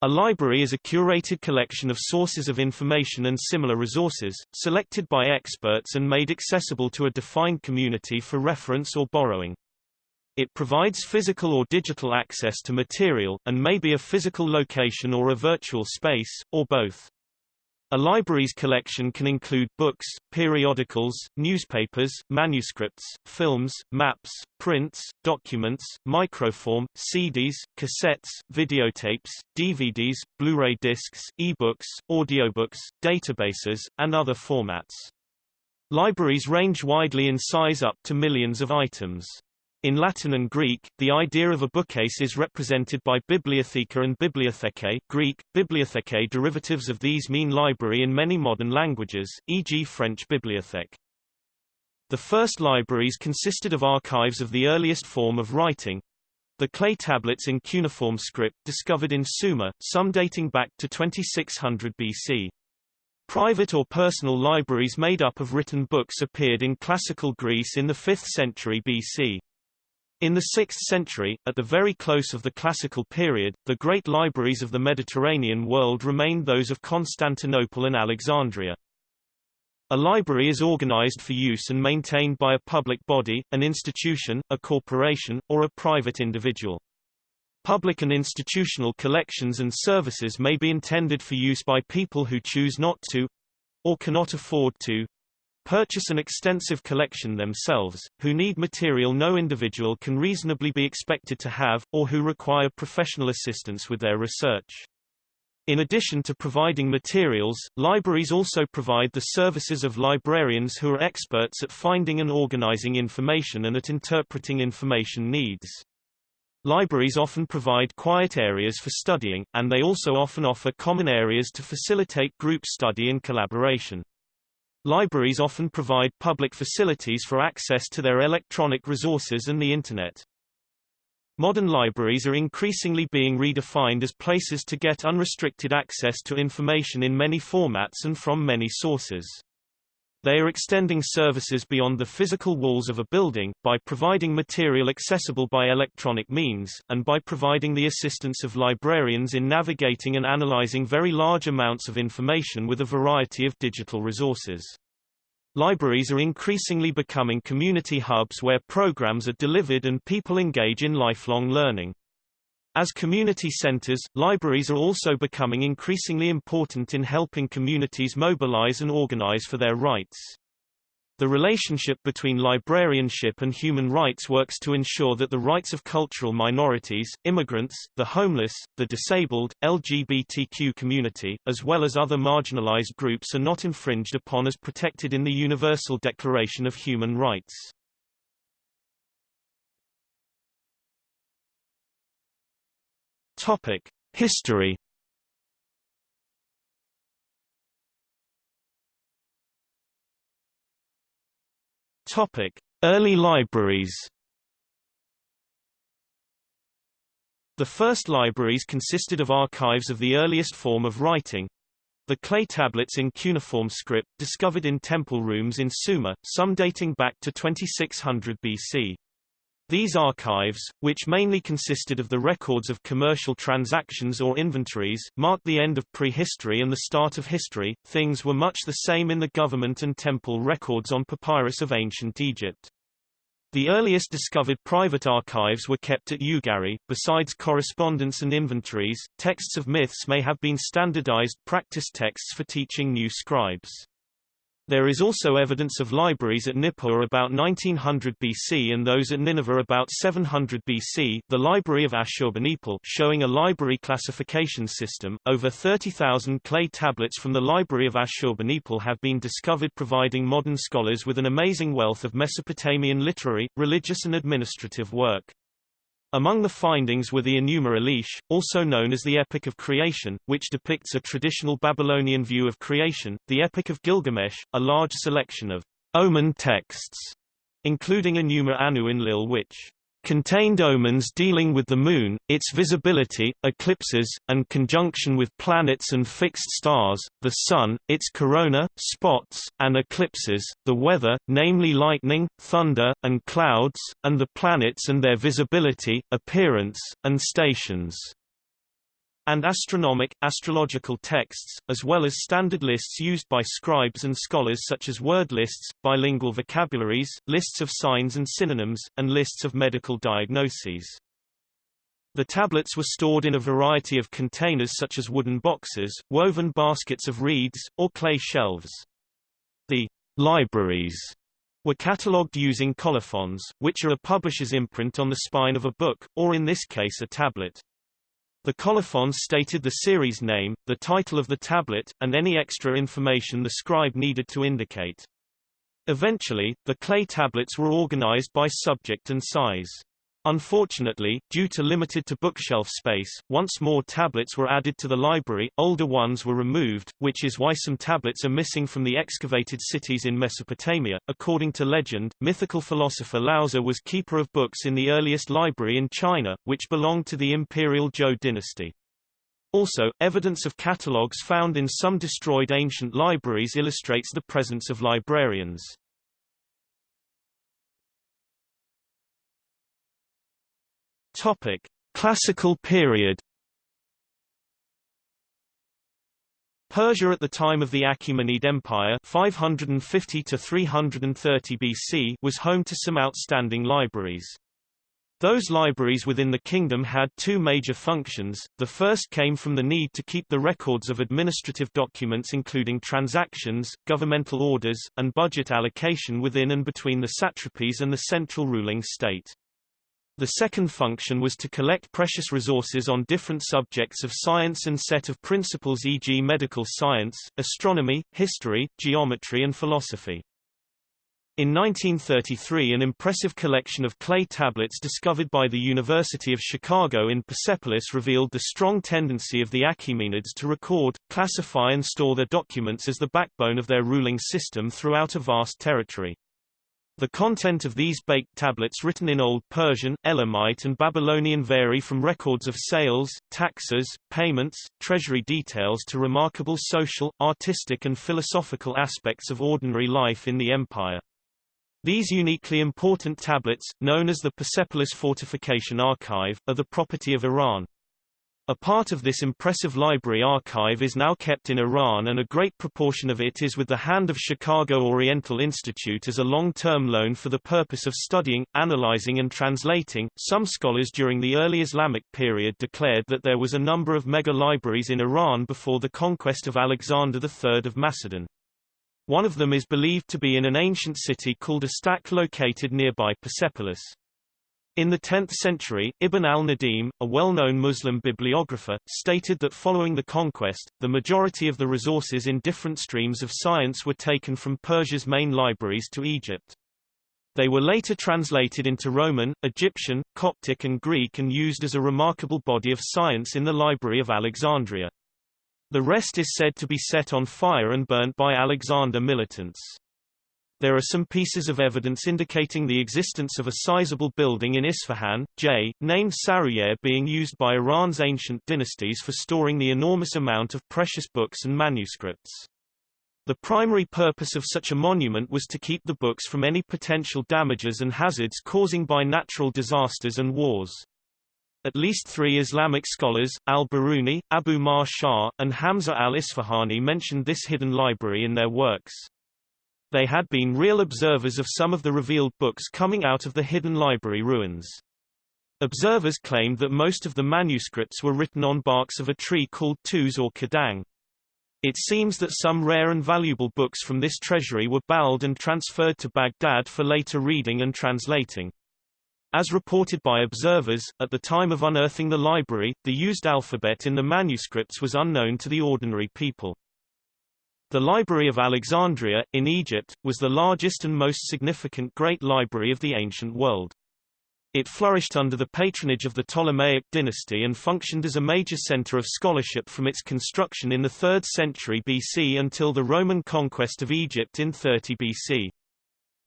A library is a curated collection of sources of information and similar resources, selected by experts and made accessible to a defined community for reference or borrowing. It provides physical or digital access to material, and may be a physical location or a virtual space, or both. A library's collection can include books, periodicals, newspapers, manuscripts, films, maps, prints, documents, microform, CDs, cassettes, videotapes, DVDs, Blu-ray discs, e-books, audiobooks, databases, and other formats. Libraries range widely in size up to millions of items. In Latin and Greek, the idea of a bookcase is represented by bibliotheca and bibliotheke Greek, bibliotheke derivatives of these mean library in many modern languages, e.g. French bibliothèque. The first libraries consisted of archives of the earliest form of writing, the clay tablets in cuneiform script discovered in Sumer, some dating back to 2600 BC. Private or personal libraries made up of written books appeared in classical Greece in the 5th century BC. In the 6th century, at the very close of the classical period, the great libraries of the Mediterranean world remained those of Constantinople and Alexandria. A library is organized for use and maintained by a public body, an institution, a corporation, or a private individual. Public and institutional collections and services may be intended for use by people who choose not to or cannot afford to purchase an extensive collection themselves, who need material no individual can reasonably be expected to have, or who require professional assistance with their research. In addition to providing materials, libraries also provide the services of librarians who are experts at finding and organizing information and at interpreting information needs. Libraries often provide quiet areas for studying, and they also often offer common areas to facilitate group study and collaboration. Libraries often provide public facilities for access to their electronic resources and the Internet. Modern libraries are increasingly being redefined as places to get unrestricted access to information in many formats and from many sources. They are extending services beyond the physical walls of a building, by providing material accessible by electronic means, and by providing the assistance of librarians in navigating and analyzing very large amounts of information with a variety of digital resources. Libraries are increasingly becoming community hubs where programs are delivered and people engage in lifelong learning. As community centers, libraries are also becoming increasingly important in helping communities mobilize and organize for their rights. The relationship between librarianship and human rights works to ensure that the rights of cultural minorities, immigrants, the homeless, the disabled, LGBTQ community, as well as other marginalized groups are not infringed upon as protected in the Universal Declaration of Human Rights. Topic: History. Topic: Early libraries. The first libraries consisted of archives of the earliest form of writing, the clay tablets in cuneiform script discovered in temple rooms in Sumer, some dating back to 2600 BC. These archives, which mainly consisted of the records of commercial transactions or inventories, marked the end of prehistory and the start of history. Things were much the same in the government and temple records on papyrus of ancient Egypt. The earliest discovered private archives were kept at Ugarit. Besides correspondence and inventories, texts of myths may have been standardized practice texts for teaching new scribes. There is also evidence of libraries at Nippur about 1900 BC and those at Nineveh about 700 BC. The Library of Ashurbanipal showing a library classification system. Over 30,000 clay tablets from the Library of Ashurbanipal have been discovered providing modern scholars with an amazing wealth of Mesopotamian literary, religious and administrative work. Among the findings were the Enuma Elish, also known as the Epic of Creation, which depicts a traditional Babylonian view of creation, the Epic of Gilgamesh, a large selection of omen texts, including Enuma Anu Enlil which contained omens dealing with the Moon, its visibility, eclipses, and conjunction with planets and fixed stars, the Sun, its corona, spots, and eclipses, the weather, namely lightning, thunder, and clouds, and the planets and their visibility, appearance, and stations. And astronomic, astrological texts, as well as standard lists used by scribes and scholars such as word lists, bilingual vocabularies, lists of signs and synonyms, and lists of medical diagnoses. The tablets were stored in a variety of containers such as wooden boxes, woven baskets of reeds, or clay shelves. The libraries were catalogued using colophons, which are a publisher's imprint on the spine of a book, or in this case a tablet. The colophons stated the series name, the title of the tablet, and any extra information the scribe needed to indicate. Eventually, the clay tablets were organized by subject and size. Unfortunately, due to limited to bookshelf space, once more tablets were added to the library, older ones were removed, which is why some tablets are missing from the excavated cities in Mesopotamia. According to legend, mythical philosopher Laozi was keeper of books in the earliest library in China, which belonged to the imperial Zhou dynasty. Also, evidence of catalogues found in some destroyed ancient libraries illustrates the presence of librarians. Topic: Classical period. Persia at the time of the Achaemenid Empire 550 to 330 BC was home to some outstanding libraries. Those libraries within the kingdom had two major functions. The first came from the need to keep the records of administrative documents including transactions, governmental orders, and budget allocation within and between the satrapies and the central ruling state. The second function was to collect precious resources on different subjects of science and set of principles e.g. medical science, astronomy, history, geometry and philosophy. In 1933 an impressive collection of clay tablets discovered by the University of Chicago in Persepolis revealed the strong tendency of the Achaemenids to record, classify and store their documents as the backbone of their ruling system throughout a vast territory. The content of these baked tablets written in Old Persian, Elamite and Babylonian vary from records of sales, taxes, payments, treasury details to remarkable social, artistic and philosophical aspects of ordinary life in the empire. These uniquely important tablets, known as the Persepolis Fortification Archive, are the property of Iran. A part of this impressive library archive is now kept in Iran and a great proportion of it is with the hand of Chicago Oriental Institute as a long-term loan for the purpose of studying, analyzing and translating. Some scholars during the early Islamic period declared that there was a number of mega-libraries in Iran before the conquest of Alexander III of Macedon. One of them is believed to be in an ancient city called Astak located nearby Persepolis. In the 10th century, Ibn al-Nadim, a well-known Muslim bibliographer, stated that following the conquest, the majority of the resources in different streams of science were taken from Persia's main libraries to Egypt. They were later translated into Roman, Egyptian, Coptic and Greek and used as a remarkable body of science in the Library of Alexandria. The rest is said to be set on fire and burnt by Alexander militants. There are some pieces of evidence indicating the existence of a sizable building in Isfahan, J, named Saruyeh being used by Iran's ancient dynasties for storing the enormous amount of precious books and manuscripts. The primary purpose of such a monument was to keep the books from any potential damages and hazards causing by natural disasters and wars. At least three Islamic scholars, al-Biruni, Abu Ma'shar, and Hamza al-Isfahani mentioned this hidden library in their works. They had been real observers of some of the revealed books coming out of the hidden library ruins. Observers claimed that most of the manuscripts were written on barks of a tree called tuz or kadang. It seems that some rare and valuable books from this treasury were bowled and transferred to Baghdad for later reading and translating. As reported by observers, at the time of unearthing the library, the used alphabet in the manuscripts was unknown to the ordinary people. The Library of Alexandria, in Egypt, was the largest and most significant great library of the ancient world. It flourished under the patronage of the Ptolemaic dynasty and functioned as a major center of scholarship from its construction in the 3rd century BC until the Roman conquest of Egypt in 30 BC.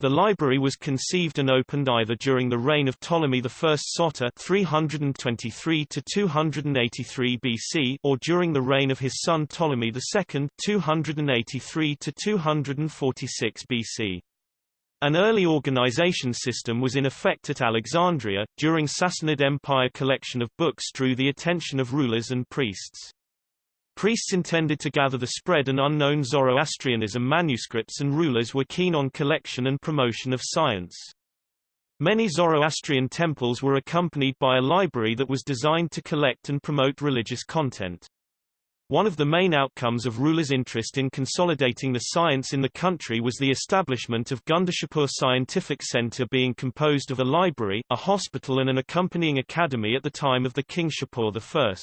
The library was conceived and opened either during the reign of Ptolemy I Soter 323 to 283 BC or during the reign of his son Ptolemy II 283 to 246 BC. An early organization system was in effect at Alexandria. During Sassanid Empire collection of books drew the attention of rulers and priests. Priests intended to gather the spread and unknown Zoroastrianism manuscripts and rulers were keen on collection and promotion of science. Many Zoroastrian temples were accompanied by a library that was designed to collect and promote religious content. One of the main outcomes of rulers' interest in consolidating the science in the country was the establishment of Gundashapur Scientific Center being composed of a library, a hospital and an accompanying academy at the time of the King Shapur I.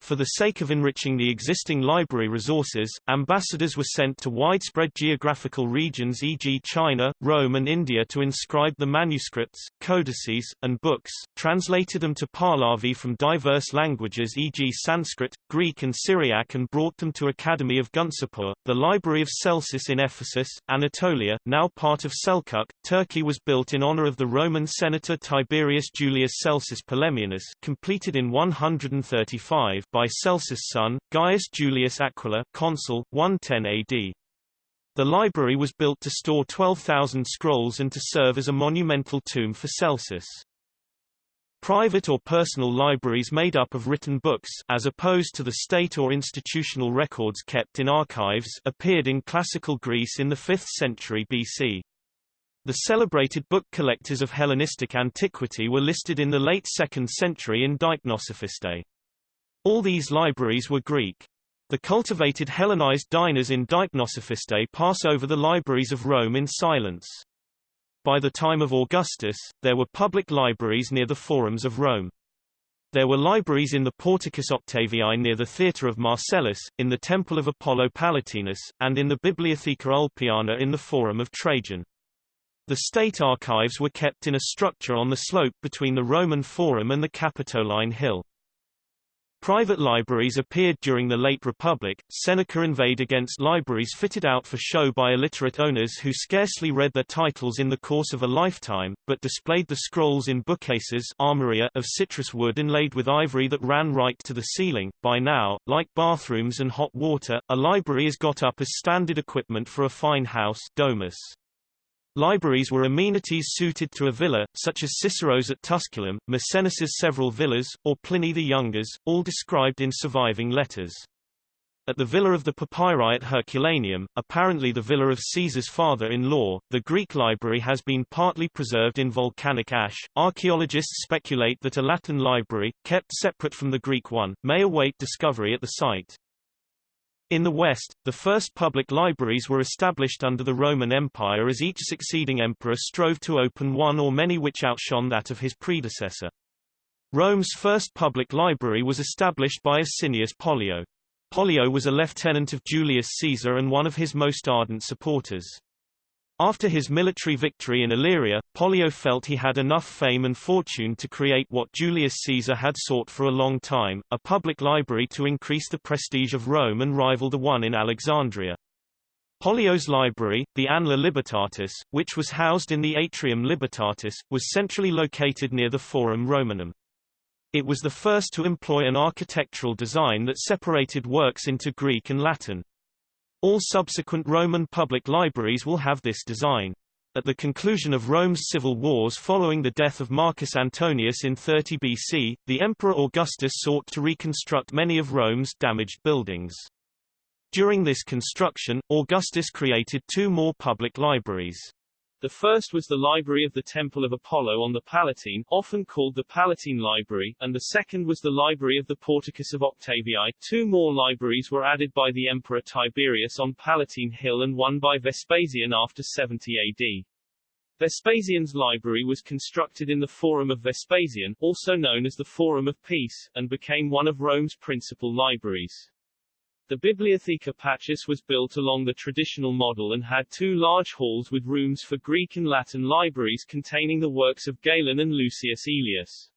For the sake of enriching the existing library resources, ambassadors were sent to widespread geographical regions e.g. China, Rome and India to inscribe the manuscripts, codices, and books, translated them to Pahlavi from diverse languages e.g. Sanskrit, Greek and Syriac and brought them to Academy of Gundashapur. The Library of Celsus in Ephesus, Anatolia, now part of Selçuk, Turkey was built in honor of the Roman senator Tiberius Julius Celsus Polemianus completed in 135 by Celsus' son, Gaius Julius Aquila consul, 110 AD. The library was built to store 12,000 scrolls and to serve as a monumental tomb for Celsus. Private or personal libraries made up of written books as opposed to the state or institutional records kept in archives appeared in classical Greece in the 5th century BC. The celebrated book collectors of Hellenistic antiquity were listed in the late 2nd century in Deipnosophistae. All these libraries were Greek. The cultivated Hellenized diners in Deipnosophistae pass over the libraries of Rome in silence. By the time of Augustus, there were public libraries near the forums of Rome. There were libraries in the Porticus Octaviae near the Theatre of Marcellus, in the Temple of Apollo Palatinus, and in the Bibliotheca Ulpiana in the Forum of Trajan. The state archives were kept in a structure on the slope between the Roman Forum and the Capitoline Hill. Private libraries appeared during the late Republic. Seneca inveighed against libraries fitted out for show by illiterate owners who scarcely read their titles in the course of a lifetime, but displayed the scrolls in bookcases armoria of citrus wood inlaid with ivory that ran right to the ceiling. By now, like bathrooms and hot water, a library is got up as standard equipment for a fine house domus. Libraries were amenities suited to a villa, such as Cicero's at Tusculum, Maecenas' several villas, or Pliny the Younger's, all described in surviving letters. At the villa of the Papyri at Herculaneum, apparently the villa of Caesar's father-in-law, the Greek library has been partly preserved in volcanic ash. Archaeologists speculate that a Latin library, kept separate from the Greek one, may await discovery at the site. In the West, the first public libraries were established under the Roman Empire as each succeeding emperor strove to open one or many which outshone that of his predecessor. Rome's first public library was established by Asinius Pollio. Pollio was a lieutenant of Julius Caesar and one of his most ardent supporters. After his military victory in Illyria, Pollio felt he had enough fame and fortune to create what Julius Caesar had sought for a long time, a public library to increase the prestige of Rome and rival the one in Alexandria. Pollio's library, the Anla Libertatis, which was housed in the Atrium Libertatis, was centrally located near the Forum Romanum. It was the first to employ an architectural design that separated works into Greek and Latin. All subsequent Roman public libraries will have this design. At the conclusion of Rome's civil wars following the death of Marcus Antonius in 30 BC, the Emperor Augustus sought to reconstruct many of Rome's damaged buildings. During this construction, Augustus created two more public libraries. The first was the Library of the Temple of Apollo on the Palatine, often called the Palatine Library, and the second was the Library of the Porticus of Octavii. Two more libraries were added by the Emperor Tiberius on Palatine Hill and one by Vespasian after 70 AD. Vespasian's library was constructed in the Forum of Vespasian, also known as the Forum of Peace, and became one of Rome's principal libraries. The Bibliotheca Pacis was built along the traditional model and had two large halls with rooms for Greek and Latin libraries containing the works of Galen and Lucius Aelius.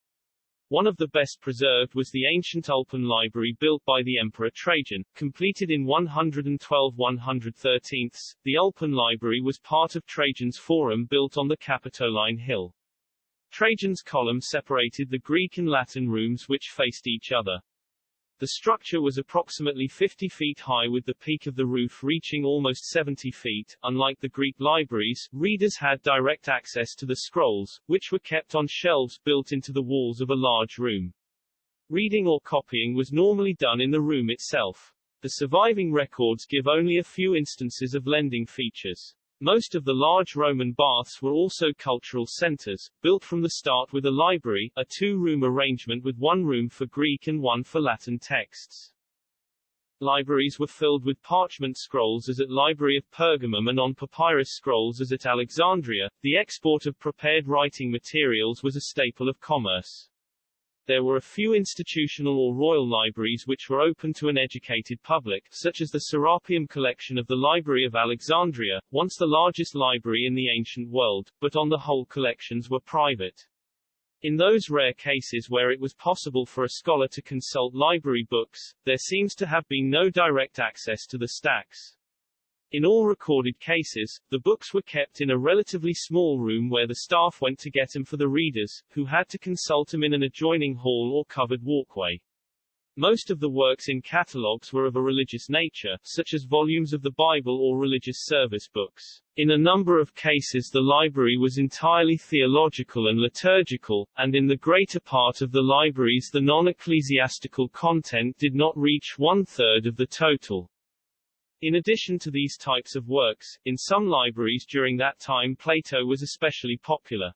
One of the best preserved was the ancient Ulpian library built by the Emperor Trajan, completed in 112 113. The Ulpian library was part of Trajan's Forum built on the Capitoline Hill. Trajan's column separated the Greek and Latin rooms which faced each other. The structure was approximately 50 feet high with the peak of the roof reaching almost 70 feet. Unlike the Greek libraries, readers had direct access to the scrolls, which were kept on shelves built into the walls of a large room. Reading or copying was normally done in the room itself. The surviving records give only a few instances of lending features. Most of the large Roman baths were also cultural centers, built from the start with a library, a two-room arrangement with one room for Greek and one for Latin texts. Libraries were filled with parchment scrolls as at Library of Pergamum and on papyrus scrolls as at Alexandria. The export of prepared writing materials was a staple of commerce. There were a few institutional or royal libraries which were open to an educated public, such as the Serapeum collection of the Library of Alexandria, once the largest library in the ancient world, but on the whole collections were private. In those rare cases where it was possible for a scholar to consult library books, there seems to have been no direct access to the stacks. In all recorded cases, the books were kept in a relatively small room where the staff went to get them for the readers, who had to consult them in an adjoining hall or covered walkway. Most of the works in catalogues were of a religious nature, such as volumes of the Bible or religious service books. In a number of cases the library was entirely theological and liturgical, and in the greater part of the libraries the non-ecclesiastical content did not reach one-third of the total. In addition to these types of works, in some libraries during that time Plato was especially popular.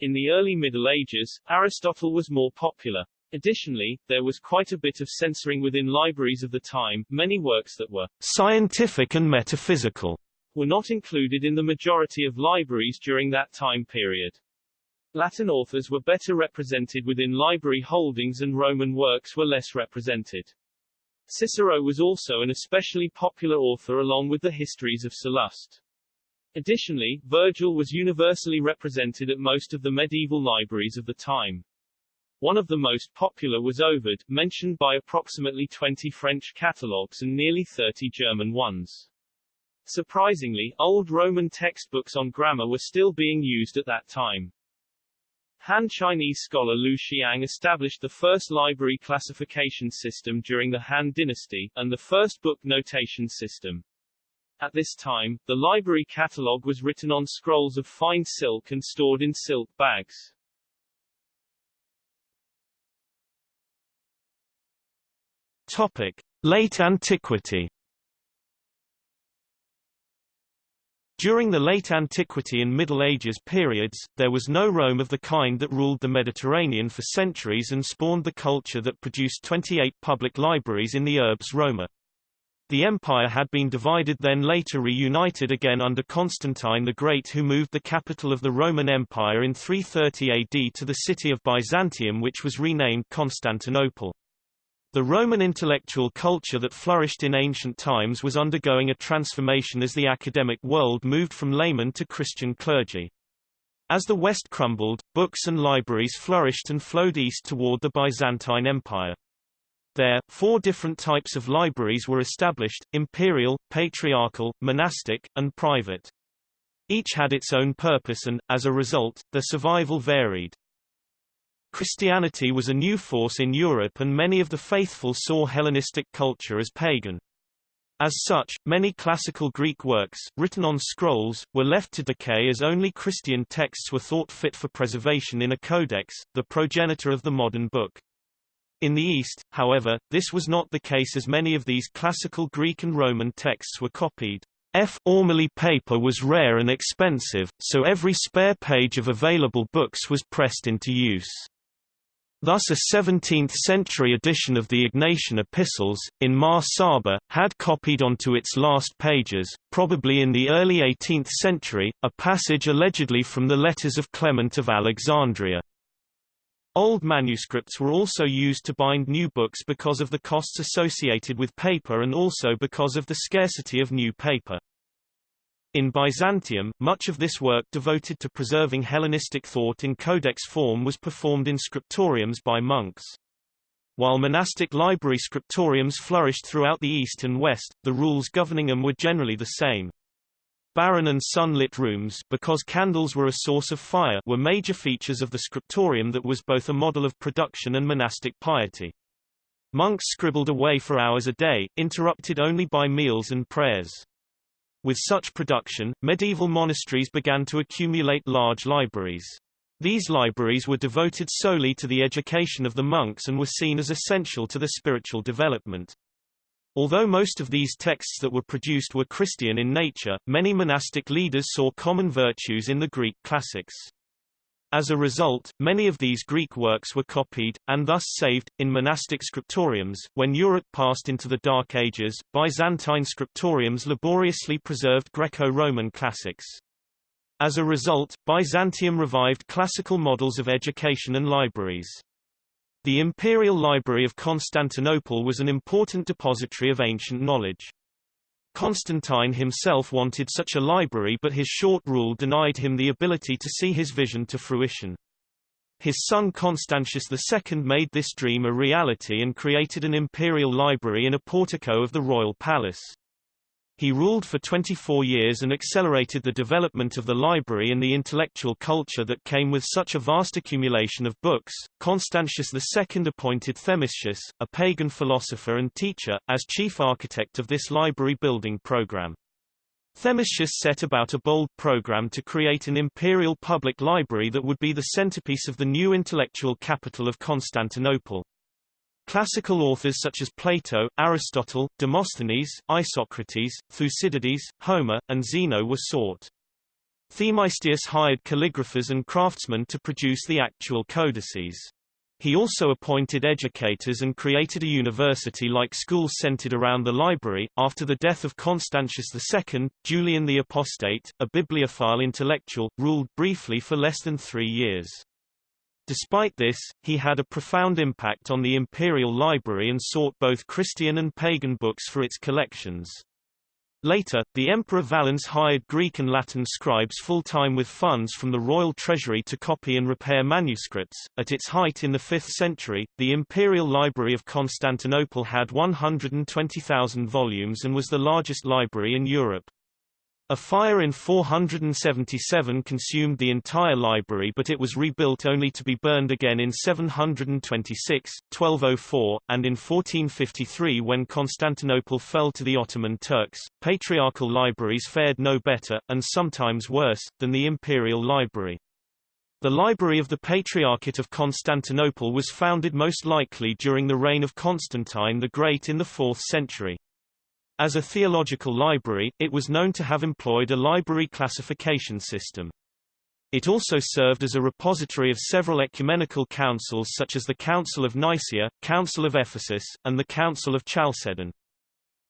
In the early Middle Ages, Aristotle was more popular. Additionally, there was quite a bit of censoring within libraries of the time, many works that were scientific and metaphysical were not included in the majority of libraries during that time period. Latin authors were better represented within library holdings and Roman works were less represented. Cicero was also an especially popular author along with the histories of Sallust. Additionally, Virgil was universally represented at most of the medieval libraries of the time. One of the most popular was Ovid, mentioned by approximately 20 French catalogues and nearly 30 German ones. Surprisingly, old Roman textbooks on grammar were still being used at that time. Han Chinese scholar Liu Xiang established the first library classification system during the Han dynasty, and the first book notation system. At this time, the library catalogue was written on scrolls of fine silk and stored in silk bags. Topic. Late Antiquity During the late antiquity and Middle Ages periods, there was no Rome of the kind that ruled the Mediterranean for centuries and spawned the culture that produced 28 public libraries in the urbs Roma. The empire had been divided then later reunited again under Constantine the Great who moved the capital of the Roman Empire in 330 AD to the city of Byzantium which was renamed Constantinople. The Roman intellectual culture that flourished in ancient times was undergoing a transformation as the academic world moved from laymen to Christian clergy. As the West crumbled, books and libraries flourished and flowed east toward the Byzantine Empire. There, four different types of libraries were established, imperial, patriarchal, monastic, and private. Each had its own purpose and, as a result, their survival varied. Christianity was a new force in Europe and many of the faithful saw Hellenistic culture as pagan. As such, many classical Greek works, written on scrolls, were left to decay as only Christian texts were thought fit for preservation in a codex, the progenitor of the modern book. In the East, however, this was not the case as many of these classical Greek and Roman texts were copied. F. Formerly paper was rare and expensive, so every spare page of available books was pressed into use. Thus a 17th-century edition of the Ignatian epistles, in Mar Saba, had copied onto its last pages, probably in the early 18th century, a passage allegedly from the letters of Clement of Alexandria. Old manuscripts were also used to bind new books because of the costs associated with paper and also because of the scarcity of new paper. In Byzantium, much of this work devoted to preserving Hellenistic thought in codex form was performed in scriptoriums by monks. While monastic library scriptoriums flourished throughout the East and West, the rules governing them were generally the same. Barren and sun-lit rooms because candles were a source of fire were major features of the scriptorium that was both a model of production and monastic piety. Monks scribbled away for hours a day, interrupted only by meals and prayers. With such production, medieval monasteries began to accumulate large libraries. These libraries were devoted solely to the education of the monks and were seen as essential to their spiritual development. Although most of these texts that were produced were Christian in nature, many monastic leaders saw common virtues in the Greek classics. As a result, many of these Greek works were copied, and thus saved, in monastic scriptoriums. When Europe passed into the Dark Ages, Byzantine scriptoriums laboriously preserved Greco-Roman classics. As a result, Byzantium revived classical models of education and libraries. The Imperial Library of Constantinople was an important depository of ancient knowledge. Constantine himself wanted such a library but his short rule denied him the ability to see his vision to fruition. His son Constantius II made this dream a reality and created an imperial library in a portico of the royal palace. He ruled for 24 years and accelerated the development of the library and the intellectual culture that came with such a vast accumulation of books. Constantius II appointed Themistius, a pagan philosopher and teacher, as chief architect of this library building program. Themistius set about a bold program to create an imperial public library that would be the centerpiece of the new intellectual capital of Constantinople. Classical authors such as Plato, Aristotle, Demosthenes, Isocrates, Thucydides, Homer, and Zeno were sought. Themistius hired calligraphers and craftsmen to produce the actual codices. He also appointed educators and created a university-like school centered around the library. After the death of Constantius II, Julian the Apostate, a bibliophile intellectual, ruled briefly for less than three years. Despite this, he had a profound impact on the imperial library and sought both Christian and pagan books for its collections. Later, the Emperor Valens hired Greek and Latin scribes full-time with funds from the royal treasury to copy and repair manuscripts. At its height in the 5th century, the Imperial Library of Constantinople had 120,000 volumes and was the largest library in Europe. A fire in 477 consumed the entire library but it was rebuilt only to be burned again in 726, 1204, and in 1453 when Constantinople fell to the Ottoman Turks. Patriarchal libraries fared no better, and sometimes worse, than the imperial library. The Library of the Patriarchate of Constantinople was founded most likely during the reign of Constantine the Great in the 4th century. As a theological library, it was known to have employed a library classification system. It also served as a repository of several ecumenical councils such as the Council of Nicaea, Council of Ephesus, and the Council of Chalcedon.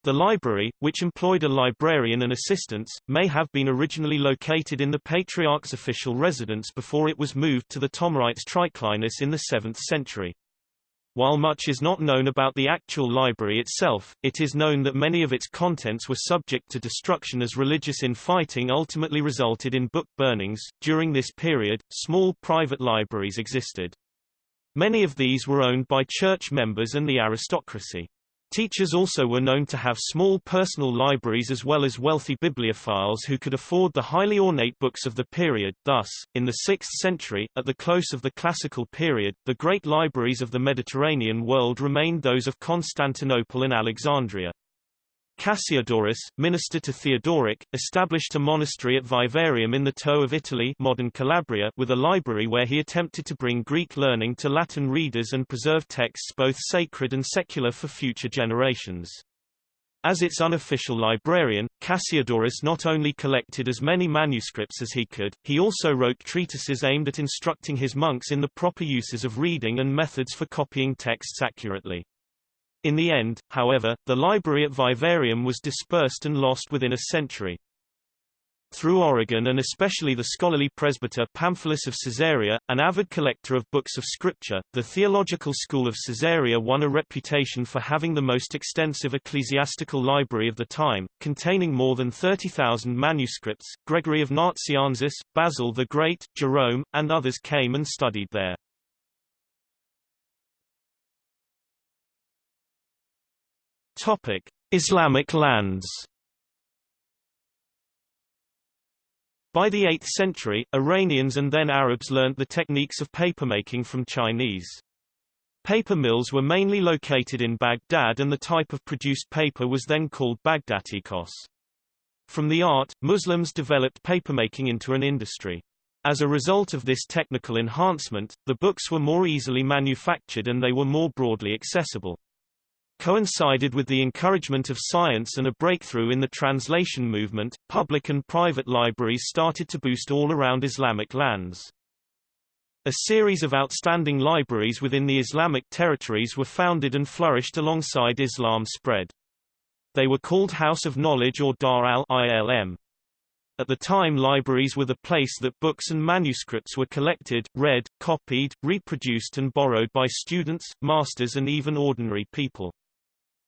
The library, which employed a librarian and assistants, may have been originally located in the Patriarch's official residence before it was moved to the Ptolemaites Triclinus in the 7th century. While much is not known about the actual library itself, it is known that many of its contents were subject to destruction as religious infighting ultimately resulted in book burnings. During this period, small private libraries existed. Many of these were owned by church members and the aristocracy. Teachers also were known to have small personal libraries as well as wealthy bibliophiles who could afford the highly ornate books of the period. Thus, in the 6th century, at the close of the classical period, the great libraries of the Mediterranean world remained those of Constantinople and Alexandria. Cassiodorus, minister to Theodoric, established a monastery at Vivarium in the toe of Italy modern Calabria with a library where he attempted to bring Greek learning to Latin readers and preserve texts both sacred and secular for future generations. As its unofficial librarian, Cassiodorus not only collected as many manuscripts as he could, he also wrote treatises aimed at instructing his monks in the proper uses of reading and methods for copying texts accurately. In the end, however, the library at Vivarium was dispersed and lost within a century. Through Origen and especially the scholarly presbyter Pamphilus of Caesarea, an avid collector of books of scripture, the theological school of Caesarea won a reputation for having the most extensive ecclesiastical library of the time, containing more than 30,000 manuscripts. Gregory of Nazianzus, Basil the Great, Jerome, and others came and studied there. Topic: Islamic lands. By the 8th century, Iranians and then Arabs learnt the techniques of papermaking from Chinese. Paper mills were mainly located in Baghdad and the type of produced paper was then called Bagdatikos. From the art, Muslims developed papermaking into an industry. As a result of this technical enhancement, the books were more easily manufactured and they were more broadly accessible. Coincided with the encouragement of science and a breakthrough in the translation movement, public and private libraries started to boost all around Islamic lands. A series of outstanding libraries within the Islamic territories were founded and flourished alongside Islam spread. They were called House of Knowledge or Dar al-Ilm. At the time libraries were the place that books and manuscripts were collected, read, copied, reproduced and borrowed by students, masters and even ordinary people.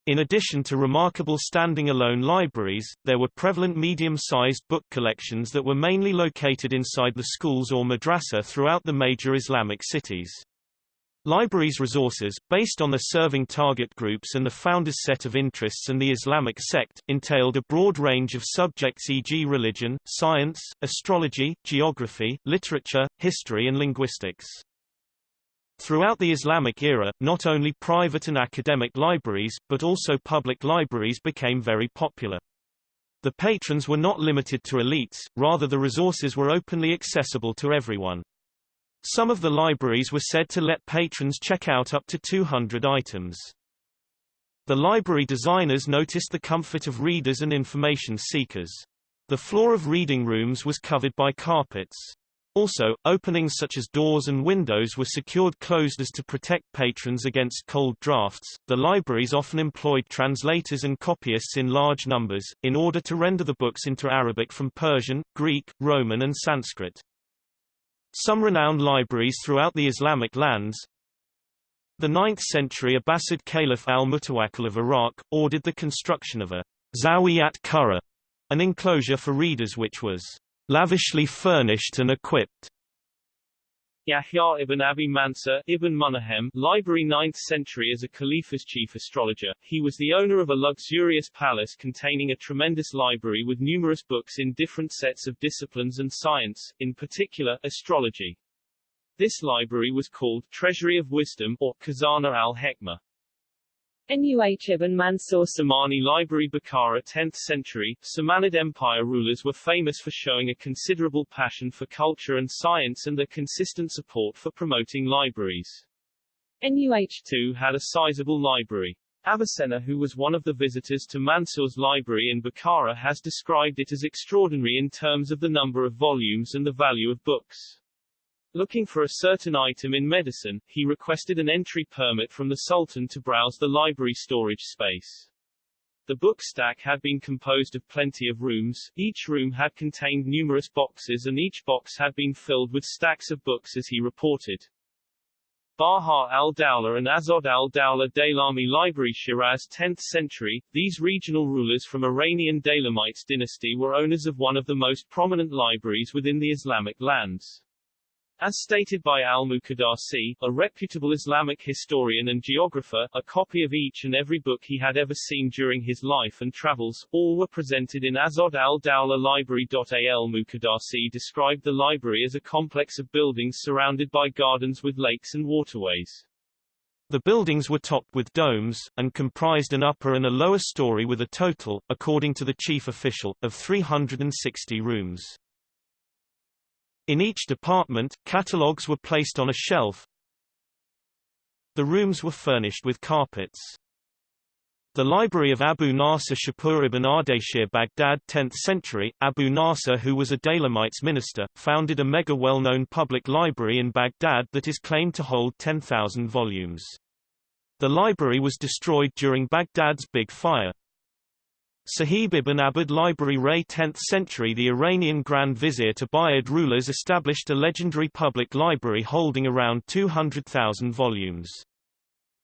In addition to remarkable standing-alone libraries, there were prevalent medium-sized book collections that were mainly located inside the schools or madrasa throughout the major Islamic cities. Libraries' resources, based on the serving target groups and the founder's set of interests and the Islamic sect, entailed a broad range of subjects e.g. religion, science, astrology, geography, literature, history and linguistics. Throughout the Islamic era, not only private and academic libraries, but also public libraries became very popular. The patrons were not limited to elites, rather the resources were openly accessible to everyone. Some of the libraries were said to let patrons check out up to 200 items. The library designers noticed the comfort of readers and information seekers. The floor of reading rooms was covered by carpets. Also, openings such as doors and windows were secured closed as to protect patrons against cold drafts. The libraries often employed translators and copyists in large numbers, in order to render the books into Arabic from Persian, Greek, Roman and Sanskrit. Some renowned libraries throughout the Islamic lands The 9th century Abbasid Caliph al-Mutawakkil of Iraq, ordered the construction of a Zawiyat Qurra, an enclosure for readers which was lavishly furnished and equipped. Yahya ibn Abi Mansur ibn Munahem, library 9th century as a Khalifa's chief astrologer, he was the owner of a luxurious palace containing a tremendous library with numerous books in different sets of disciplines and science, in particular, astrology. This library was called Treasury of Wisdom or Khazana al-Hekmah. Nuh ibn Mansur Samani Library Bukhara 10th century, Samanid Empire rulers were famous for showing a considerable passion for culture and science and their consistent support for promoting libraries. Nuh too had a sizable library. Avicenna who was one of the visitors to Mansur's library in Bukhara has described it as extraordinary in terms of the number of volumes and the value of books. Looking for a certain item in medicine, he requested an entry permit from the Sultan to browse the library storage space. The book stack had been composed of plenty of rooms, each room had contained numerous boxes and each box had been filled with stacks of books as he reported. Baha al-Dawla and Azod al-Dawla Daylami Library Shiraz 10th century, these regional rulers from Iranian Daylamites dynasty were owners of one of the most prominent libraries within the Islamic lands. As stated by al-Muqaddasi, a reputable Islamic historian and geographer, a copy of each and every book he had ever seen during his life and travels, all were presented in Azod al-Dawla Library. Al-Muqaddasi described the library as a complex of buildings surrounded by gardens with lakes and waterways. The buildings were topped with domes, and comprised an upper and a lower story with a total, according to the chief official, of 360 rooms. In each department, catalogues were placed on a shelf. The rooms were furnished with carpets. The library of Abu Nasr Shapur ibn Ardashir Baghdad 10th century, Abu Nasr who was a Daylamites minister, founded a mega well-known public library in Baghdad that is claimed to hold 10,000 volumes. The library was destroyed during Baghdad's Big Fire. Sahib ibn Abbad Library Ray 10th century The Iranian Grand Vizier Ubayd rulers established a legendary public library holding around 200,000 volumes.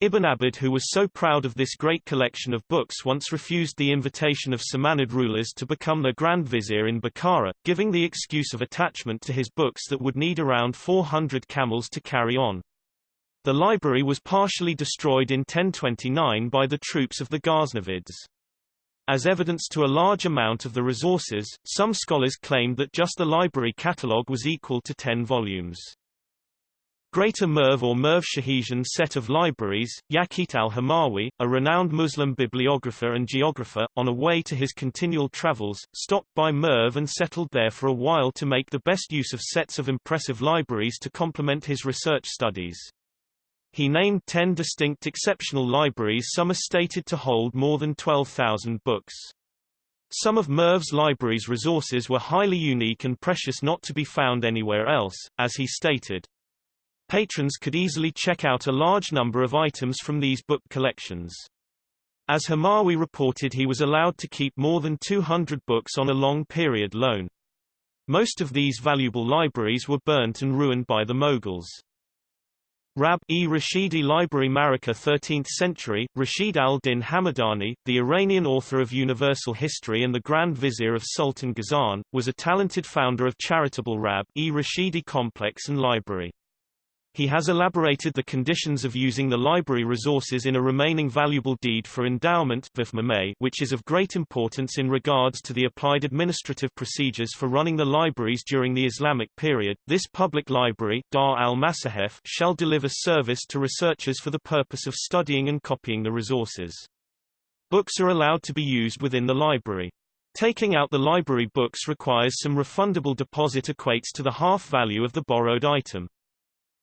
Ibn Abbad who was so proud of this great collection of books once refused the invitation of Samanid rulers to become their Grand Vizier in Bukhara, giving the excuse of attachment to his books that would need around 400 camels to carry on. The library was partially destroyed in 1029 by the troops of the Ghaznavids. As evidence to a large amount of the resources, some scholars claimed that just the library catalogue was equal to 10 volumes. Greater Merv or Merv Shahijan set of libraries, Yaqut al-Hamawi, a renowned Muslim bibliographer and geographer, on a way to his continual travels, stopped by Merv and settled there for a while to make the best use of sets of impressive libraries to complement his research studies. He named ten distinct exceptional libraries some are stated to hold more than 12,000 books. Some of Merv's library's resources were highly unique and precious not to be found anywhere else, as he stated. Patrons could easily check out a large number of items from these book collections. As Hamawi reported he was allowed to keep more than 200 books on a long-period loan. Most of these valuable libraries were burnt and ruined by the Mughals. Rab-e Rashidi Library Marika 13th century, Rashid al-Din Hamadani, the Iranian author of Universal History and the Grand Vizier of Sultan Ghazan, was a talented founder of charitable Rab-e Rashidi complex and library. He has elaborated the conditions of using the library resources in a remaining valuable deed for endowment which is of great importance in regards to the applied administrative procedures for running the libraries during the Islamic period. This public library Dar al-Masahif shall deliver service to researchers for the purpose of studying and copying the resources. Books are allowed to be used within the library. Taking out the library books requires some refundable deposit equates to the half value of the borrowed item.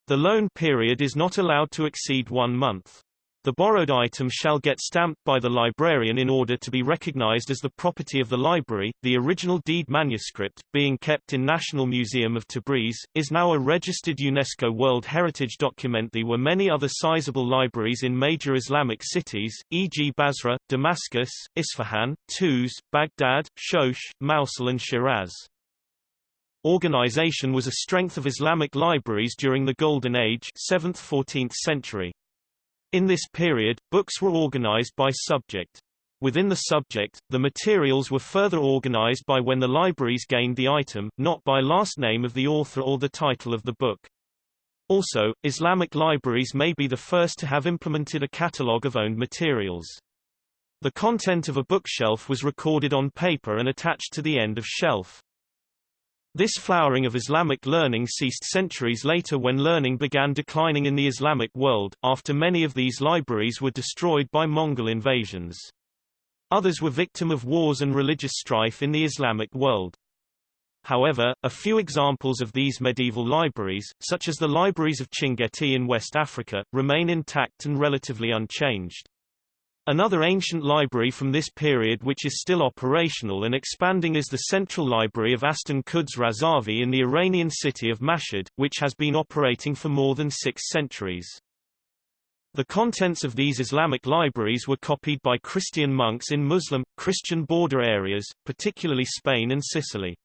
The loan period is not allowed to exceed one month. The borrowed item shall get stamped by the librarian in order to be recognized as the property of the library. The original deed manuscript, being kept in National Museum of Tabriz, is now a registered UNESCO World Heritage document. There were many other sizable libraries in major Islamic cities, e.g. Basra, Damascus, Isfahan, Tuz, Baghdad, Shosh, Mosul and Shiraz. Organization was a strength of Islamic libraries during the Golden Age 7th–14th century. In this period, books were organized by subject. Within the subject, the materials were further organized by when the libraries gained the item, not by last name of the author or the title of the book. Also, Islamic libraries may be the first to have implemented a catalogue of owned materials. The content of a bookshelf was recorded on paper and attached to the end of shelf. This flowering of Islamic learning ceased centuries later when learning began declining in the Islamic world, after many of these libraries were destroyed by Mongol invasions. Others were victim of wars and religious strife in the Islamic world. However, a few examples of these medieval libraries, such as the libraries of Chinguetti in West Africa, remain intact and relatively unchanged. Another ancient library from this period which is still operational and expanding is the Central Library of Astan Quds Razavi in the Iranian city of Mashhad, which has been operating for more than six centuries. The contents of these Islamic libraries were copied by Christian monks in Muslim, Christian border areas, particularly Spain and Sicily.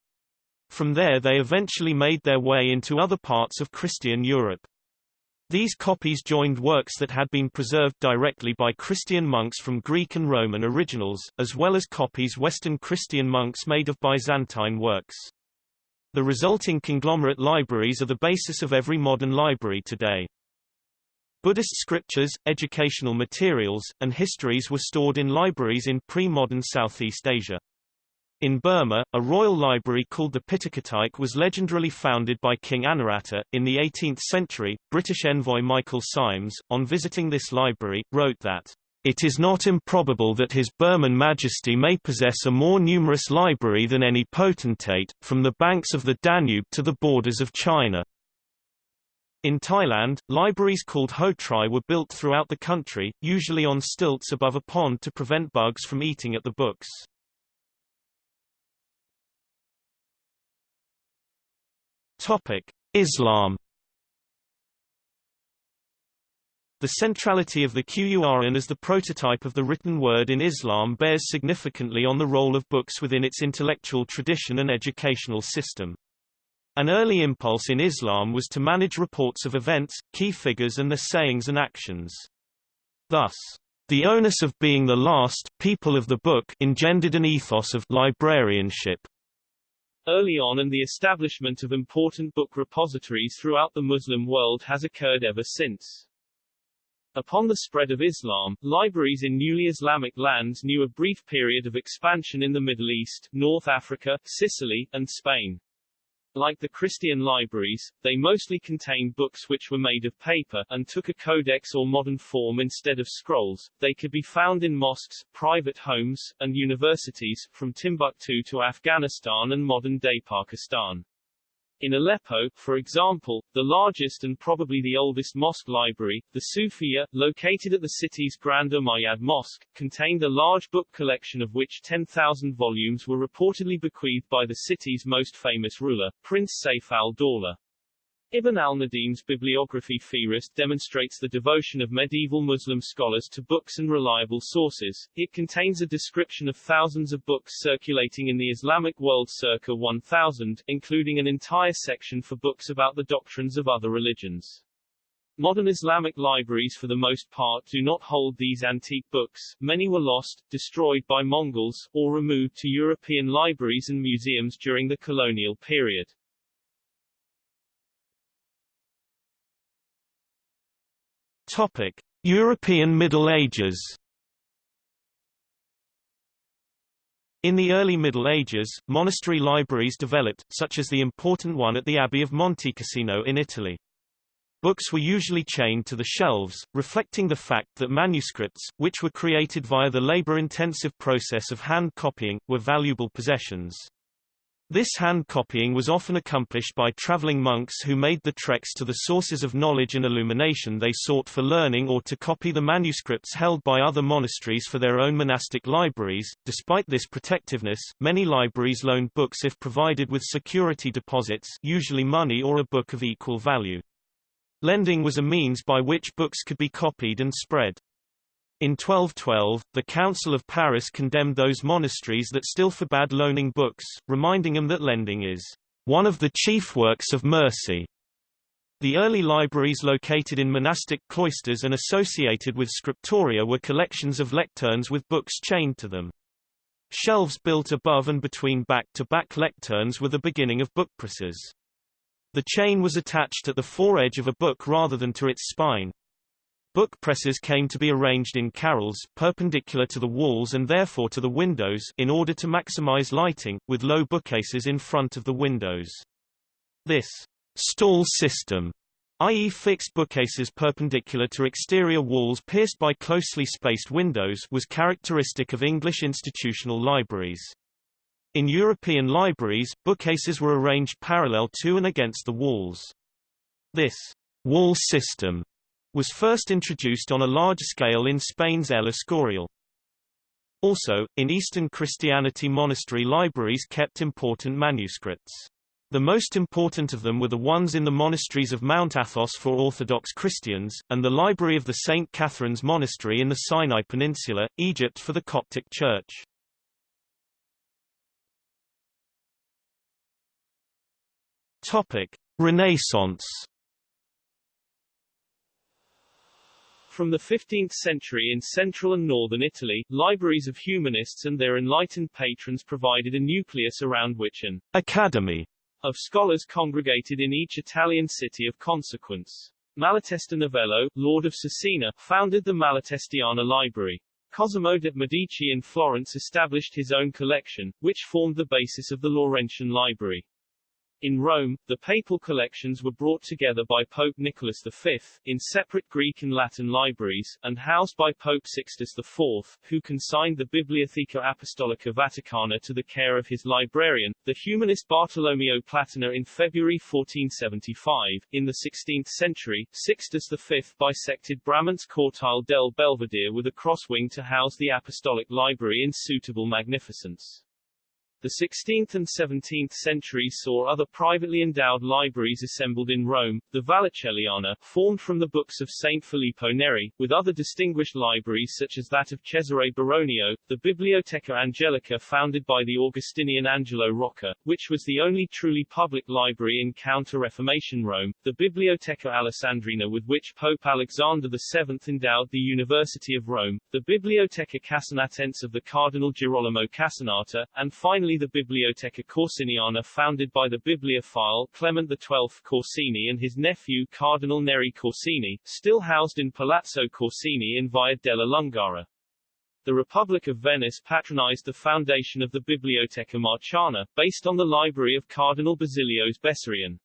From there they eventually made their way into other parts of Christian Europe. These copies joined works that had been preserved directly by Christian monks from Greek and Roman originals, as well as copies Western Christian monks made of Byzantine works. The resulting conglomerate libraries are the basis of every modern library today. Buddhist scriptures, educational materials, and histories were stored in libraries in pre-modern Southeast Asia. In Burma, a royal library called the Pitakatik was legendarily founded by King Anawrahta. In the 18th century, British envoy Michael Symes, on visiting this library, wrote that, It is not improbable that His Burman Majesty may possess a more numerous library than any potentate, from the banks of the Danube to the borders of China. In Thailand, libraries called hotrai were built throughout the country, usually on stilts above a pond to prevent bugs from eating at the books. Topic: Islam The centrality of the Qur'an as the prototype of the written word in Islam bears significantly on the role of books within its intellectual tradition and educational system. An early impulse in Islam was to manage reports of events, key figures and their sayings and actions. Thus, the onus of being the last people of the book engendered an ethos of librarianship, Early on and the establishment of important book repositories throughout the Muslim world has occurred ever since. Upon the spread of Islam, libraries in newly Islamic lands knew a brief period of expansion in the Middle East, North Africa, Sicily, and Spain. Like the Christian libraries, they mostly contained books which were made of paper, and took a codex or modern form instead of scrolls. They could be found in mosques, private homes, and universities, from Timbuktu to Afghanistan and modern-day Pakistan. In Aleppo, for example, the largest and probably the oldest mosque library, the Sufiya, located at the city's Grand Umayyad Mosque, contained a large book collection of which 10,000 volumes were reportedly bequeathed by the city's most famous ruler, Prince Saif al-Dawla. Ibn al-Nadim's bibliography Fihrist demonstrates the devotion of medieval Muslim scholars to books and reliable sources. It contains a description of thousands of books circulating in the Islamic world circa 1000, including an entire section for books about the doctrines of other religions. Modern Islamic libraries for the most part do not hold these antique books, many were lost, destroyed by Mongols, or removed to European libraries and museums during the colonial period. Topic: European Middle Ages. In the early Middle Ages, monastery libraries developed, such as the important one at the Abbey of Montecassino in Italy. Books were usually chained to the shelves, reflecting the fact that manuscripts, which were created via the labor-intensive process of hand copying, were valuable possessions. This hand copying was often accomplished by traveling monks who made the treks to the sources of knowledge and illumination they sought for learning or to copy the manuscripts held by other monasteries for their own monastic libraries. Despite this protectiveness, many libraries loaned books if provided with security deposits, usually money or a book of equal value. Lending was a means by which books could be copied and spread. In 1212, the Council of Paris condemned those monasteries that still forbade loaning books, reminding them that lending is one of the chief works of mercy. The early libraries located in monastic cloisters and associated with scriptoria were collections of lecterns with books chained to them. Shelves built above and between back-to-back -back lecterns were the beginning of bookpresses. The chain was attached at the foredge of a book rather than to its spine. Book presses came to be arranged in carrels, perpendicular to the walls and therefore to the windows in order to maximize lighting, with low bookcases in front of the windows. This stall system i.e. fixed bookcases perpendicular to exterior walls pierced by closely spaced windows was characteristic of English institutional libraries. In European libraries, bookcases were arranged parallel to and against the walls. This wall system was first introduced on a large scale in Spain's El Escorial. Also, in Eastern Christianity monastery libraries kept important manuscripts. The most important of them were the ones in the monasteries of Mount Athos for Orthodox Christians, and the library of the St. Catherine's Monastery in the Sinai Peninsula, Egypt for the Coptic Church. Topic. Renaissance From the 15th century in central and northern Italy, libraries of humanists and their enlightened patrons provided a nucleus around which an academy of scholars congregated in each Italian city of consequence. Malatesta Novello, Lord of Cesena, founded the Malatestiana Library. Cosimo de' Medici in Florence established his own collection, which formed the basis of the Laurentian Library. In Rome, the papal collections were brought together by Pope Nicholas V, in separate Greek and Latin libraries, and housed by Pope Sixtus IV, who consigned the Bibliotheca Apostolica Vaticana to the care of his librarian, the humanist Bartolomeo Platina in February 1475. In the 16th century, Sixtus V bisected Bramante's Cortile del Belvedere with a cross wing to house the apostolic library in suitable magnificence. The 16th and 17th centuries saw other privately endowed libraries assembled in Rome, the Vallicelliana, formed from the books of Saint Filippo Neri, with other distinguished libraries such as that of Cesare Baronio, the Biblioteca Angelica founded by the Augustinian Angelo Rocca, which was the only truly public library in Counter-Reformation Rome, the Biblioteca Alessandrina with which Pope Alexander VII endowed the University of Rome, the Biblioteca Casanatense of the Cardinal Girolamo Casanata, and finally the Biblioteca Corsiniana founded by the bibliophile Clement XII Corsini and his nephew Cardinal Neri Corsini, still housed in Palazzo Corsini in Via della Lungara. The Republic of Venice patronized the foundation of the Biblioteca Marciana, based on the library of Cardinal Basilios Bessarion.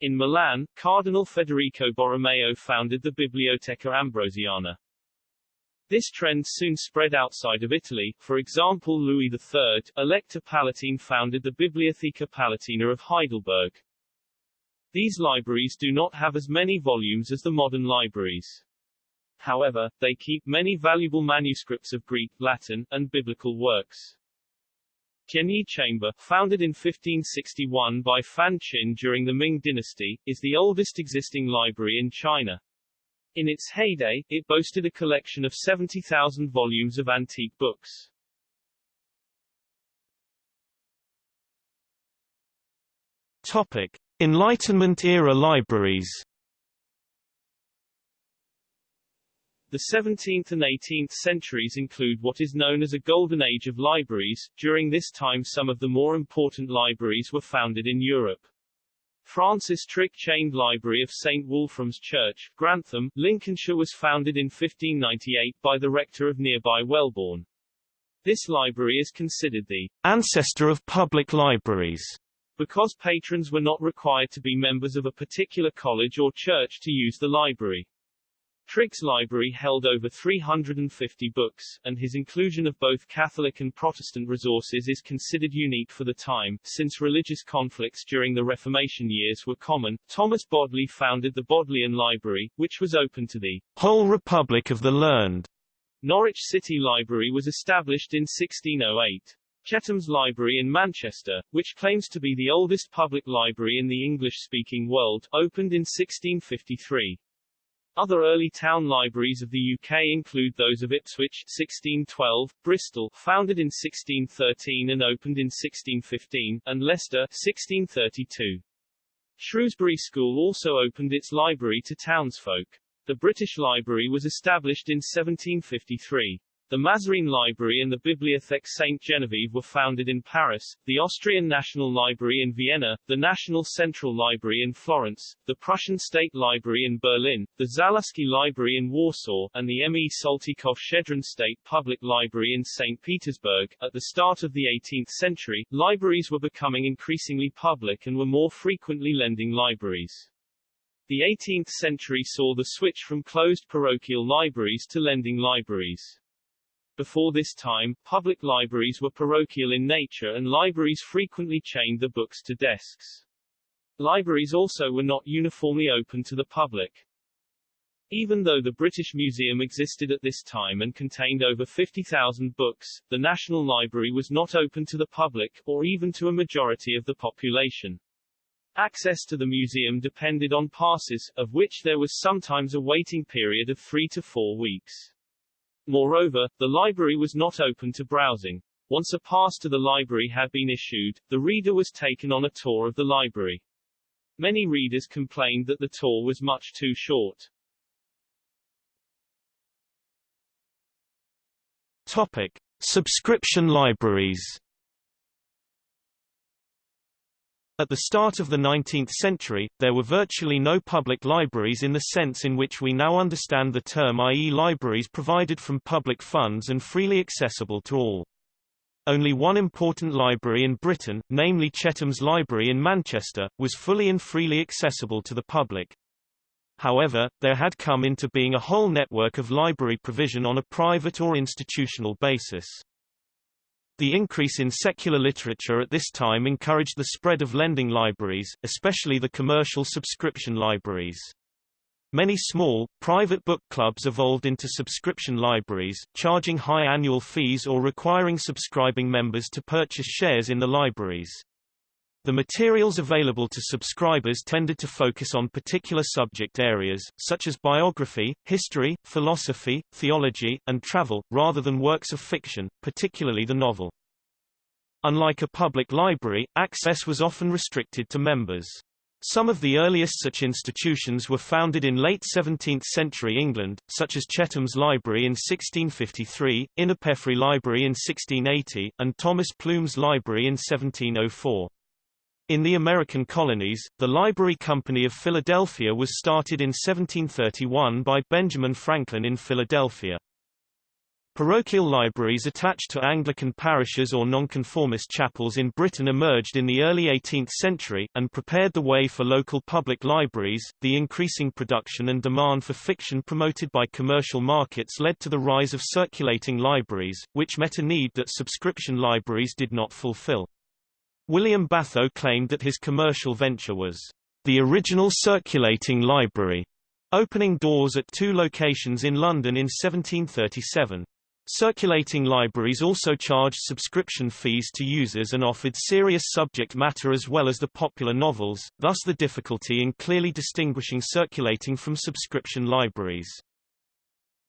In Milan, Cardinal Federico Borromeo founded the Biblioteca Ambrosiana. This trend soon spread outside of Italy, for example Louis III, Elector Palatine founded the Bibliotheca Palatina of Heidelberg. These libraries do not have as many volumes as the modern libraries. However, they keep many valuable manuscripts of Greek, Latin, and biblical works. Tianyi Chamber, founded in 1561 by Fan Qin during the Ming dynasty, is the oldest existing library in China. In its heyday, it boasted a collection of 70,000 volumes of antique books. Topic: Enlightenment-era libraries The 17th and 18th centuries include what is known as a golden age of libraries. During this time some of the more important libraries were founded in Europe. Francis Trigg Chained Library of St. Wolfram's Church, Grantham, Lincolnshire was founded in 1598 by the rector of nearby Welbourn. This library is considered the ancestor of public libraries because patrons were not required to be members of a particular college or church to use the library. Trigg's library held over 350 books, and his inclusion of both Catholic and Protestant resources is considered unique for the time. Since religious conflicts during the Reformation years were common, Thomas Bodley founded the Bodleian Library, which was open to the whole Republic of the Learned. Norwich City Library was established in 1608. Chetham's Library in Manchester, which claims to be the oldest public library in the English-speaking world, opened in 1653. Other early town libraries of the UK include those of Ipswich 1612, Bristol founded in 1613 and opened in 1615, and Leicester 1632. Shrewsbury School also opened its library to townsfolk. The British Library was established in 1753. The Mazarine Library and the Bibliothèque Sainte-Geneviève were founded in Paris, the Austrian National Library in Vienna, the National Central Library in Florence, the Prussian State Library in Berlin, the Załuski Library in Warsaw, and the M. E. Saltykov-Shchedrin State Public Library in St. Petersburg. At the start of the 18th century, libraries were becoming increasingly public and were more frequently lending libraries. The 18th century saw the switch from closed parochial libraries to lending libraries. Before this time, public libraries were parochial in nature and libraries frequently chained the books to desks. Libraries also were not uniformly open to the public. Even though the British Museum existed at this time and contained over 50,000 books, the National Library was not open to the public, or even to a majority of the population. Access to the museum depended on passes, of which there was sometimes a waiting period of three to four weeks. Moreover, the library was not open to browsing. Once a pass to the library had been issued, the reader was taken on a tour of the library. Many readers complained that the tour was much too short. Topic: Subscription libraries. At the start of the 19th century, there were virtually no public libraries in the sense in which we now understand the term i.e. libraries provided from public funds and freely accessible to all. Only one important library in Britain, namely Chetham's Library in Manchester, was fully and freely accessible to the public. However, there had come into being a whole network of library provision on a private or institutional basis. The increase in secular literature at this time encouraged the spread of lending libraries, especially the commercial subscription libraries. Many small, private book clubs evolved into subscription libraries, charging high annual fees or requiring subscribing members to purchase shares in the libraries. The materials available to subscribers tended to focus on particular subject areas, such as biography, history, philosophy, theology, and travel, rather than works of fiction, particularly the novel. Unlike a public library, access was often restricted to members. Some of the earliest such institutions were founded in late 17th-century England, such as Chetham's Library in 1653, Innerpeffray Library in 1680, and Thomas Plume's Library in 1704. In the American colonies, the Library Company of Philadelphia was started in 1731 by Benjamin Franklin in Philadelphia. Parochial libraries attached to Anglican parishes or nonconformist chapels in Britain emerged in the early 18th century, and prepared the way for local public libraries. The increasing production and demand for fiction promoted by commercial markets led to the rise of circulating libraries, which met a need that subscription libraries did not fulfill. William Batho claimed that his commercial venture was the original circulating library, opening doors at two locations in London in 1737. Circulating libraries also charged subscription fees to users and offered serious subject matter as well as the popular novels, thus the difficulty in clearly distinguishing circulating from subscription libraries.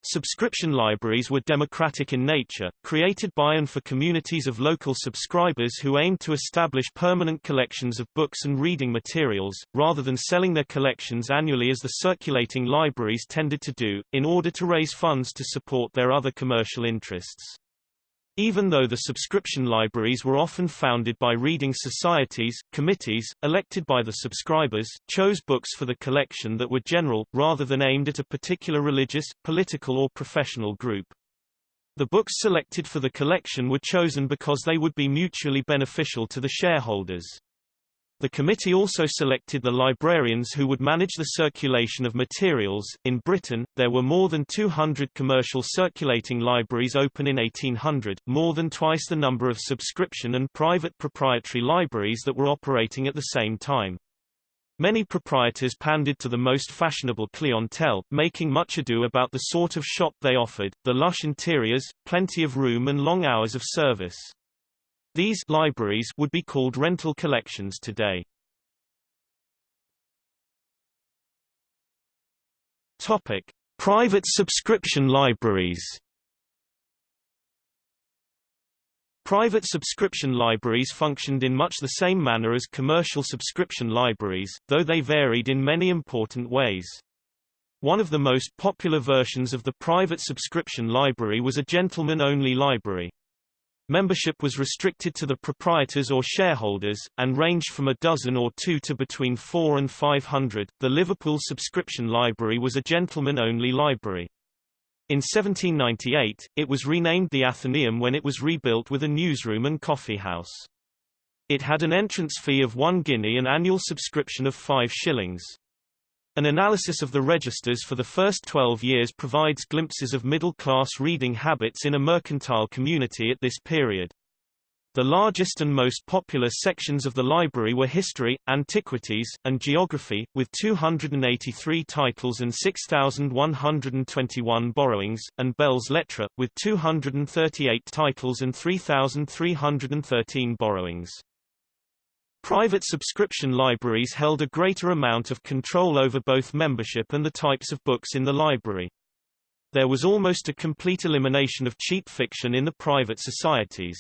Subscription libraries were democratic in nature, created by and for communities of local subscribers who aimed to establish permanent collections of books and reading materials, rather than selling their collections annually as the circulating libraries tended to do, in order to raise funds to support their other commercial interests. Even though the subscription libraries were often founded by reading societies, committees, elected by the subscribers, chose books for the collection that were general, rather than aimed at a particular religious, political or professional group. The books selected for the collection were chosen because they would be mutually beneficial to the shareholders. The committee also selected the librarians who would manage the circulation of materials. In Britain, there were more than 200 commercial circulating libraries open in 1800, more than twice the number of subscription and private proprietary libraries that were operating at the same time. Many proprietors pandered to the most fashionable clientele, making much ado about the sort of shop they offered, the lush interiors, plenty of room and long hours of service. These libraries would be called rental collections today. Topic: Private subscription libraries. Private subscription libraries functioned in much the same manner as commercial subscription libraries, though they varied in many important ways. One of the most popular versions of the private subscription library was a gentleman-only library. Membership was restricted to the proprietors or shareholders, and ranged from a dozen or two to between four and five hundred. The Liverpool Subscription Library was a gentleman-only library. In 1798, it was renamed the Athenaeum when it was rebuilt with a newsroom and coffeehouse. It had an entrance fee of one guinea and annual subscription of five shillings. An analysis of the registers for the first 12 years provides glimpses of middle-class reading habits in a mercantile community at this period. The largest and most popular sections of the library were history, antiquities, and geography, with 283 titles and 6,121 borrowings, and belles lettres, with 238 titles and 3,313 borrowings. Private subscription libraries held a greater amount of control over both membership and the types of books in the library. There was almost a complete elimination of cheap fiction in the private societies.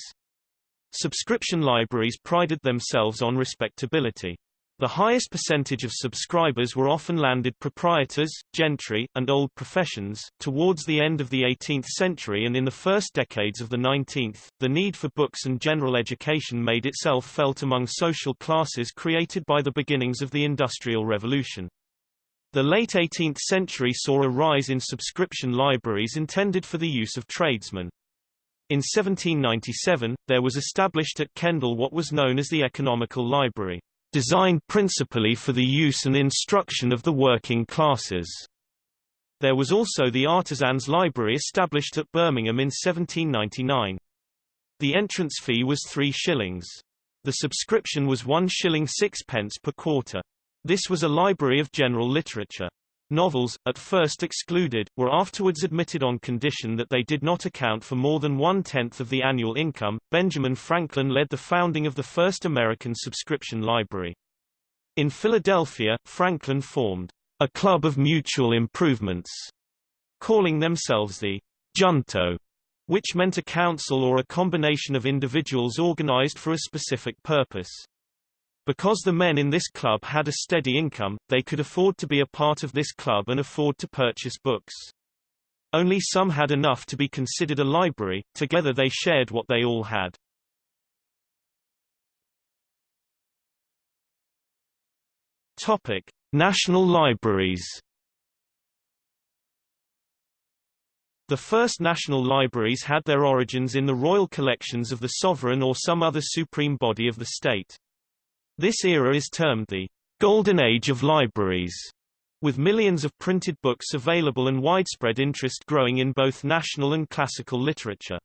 Subscription libraries prided themselves on respectability. The highest percentage of subscribers were often landed proprietors, gentry, and old professions. Towards the end of the 18th century and in the first decades of the 19th, the need for books and general education made itself felt among social classes created by the beginnings of the Industrial Revolution. The late 18th century saw a rise in subscription libraries intended for the use of tradesmen. In 1797, there was established at Kendal what was known as the Economical Library designed principally for the use and instruction of the working classes. There was also the Artisans' Library established at Birmingham in 1799. The entrance fee was three shillings. The subscription was one shilling sixpence per quarter. This was a library of general literature. Novels, at first excluded, were afterwards admitted on condition that they did not account for more than one-tenth of the annual income. Benjamin Franklin led the founding of the first American subscription library. In Philadelphia, Franklin formed a club of mutual improvements, calling themselves the Junto, which meant a council or a combination of individuals organized for a specific purpose. Because the men in this club had a steady income, they could afford to be a part of this club and afford to purchase books. Only some had enough to be considered a library, together they shared what they all had. Topic: National libraries. The first national libraries had their origins in the royal collections of the sovereign or some other supreme body of the state. This era is termed the Golden Age of Libraries, with millions of printed books available and widespread interest growing in both national and classical literature.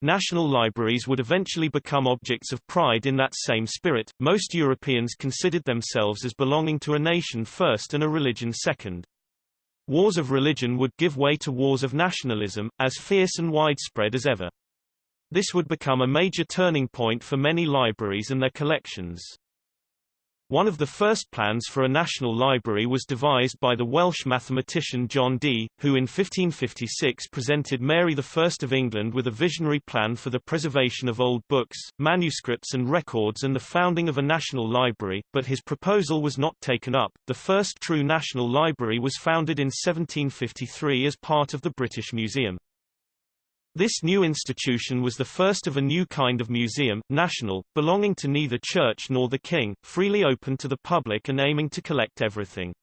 National libraries would eventually become objects of pride in that same spirit. Most Europeans considered themselves as belonging to a nation first and a religion second. Wars of religion would give way to wars of nationalism, as fierce and widespread as ever. This would become a major turning point for many libraries and their collections. One of the first plans for a national library was devised by the Welsh mathematician John Dee, who in 1556 presented Mary I of England with a visionary plan for the preservation of old books, manuscripts and records and the founding of a national library, but his proposal was not taken up. The first true national library was founded in 1753 as part of the British Museum. This new institution was the first of a new kind of museum, national, belonging to neither church nor the king, freely open to the public and aiming to collect everything.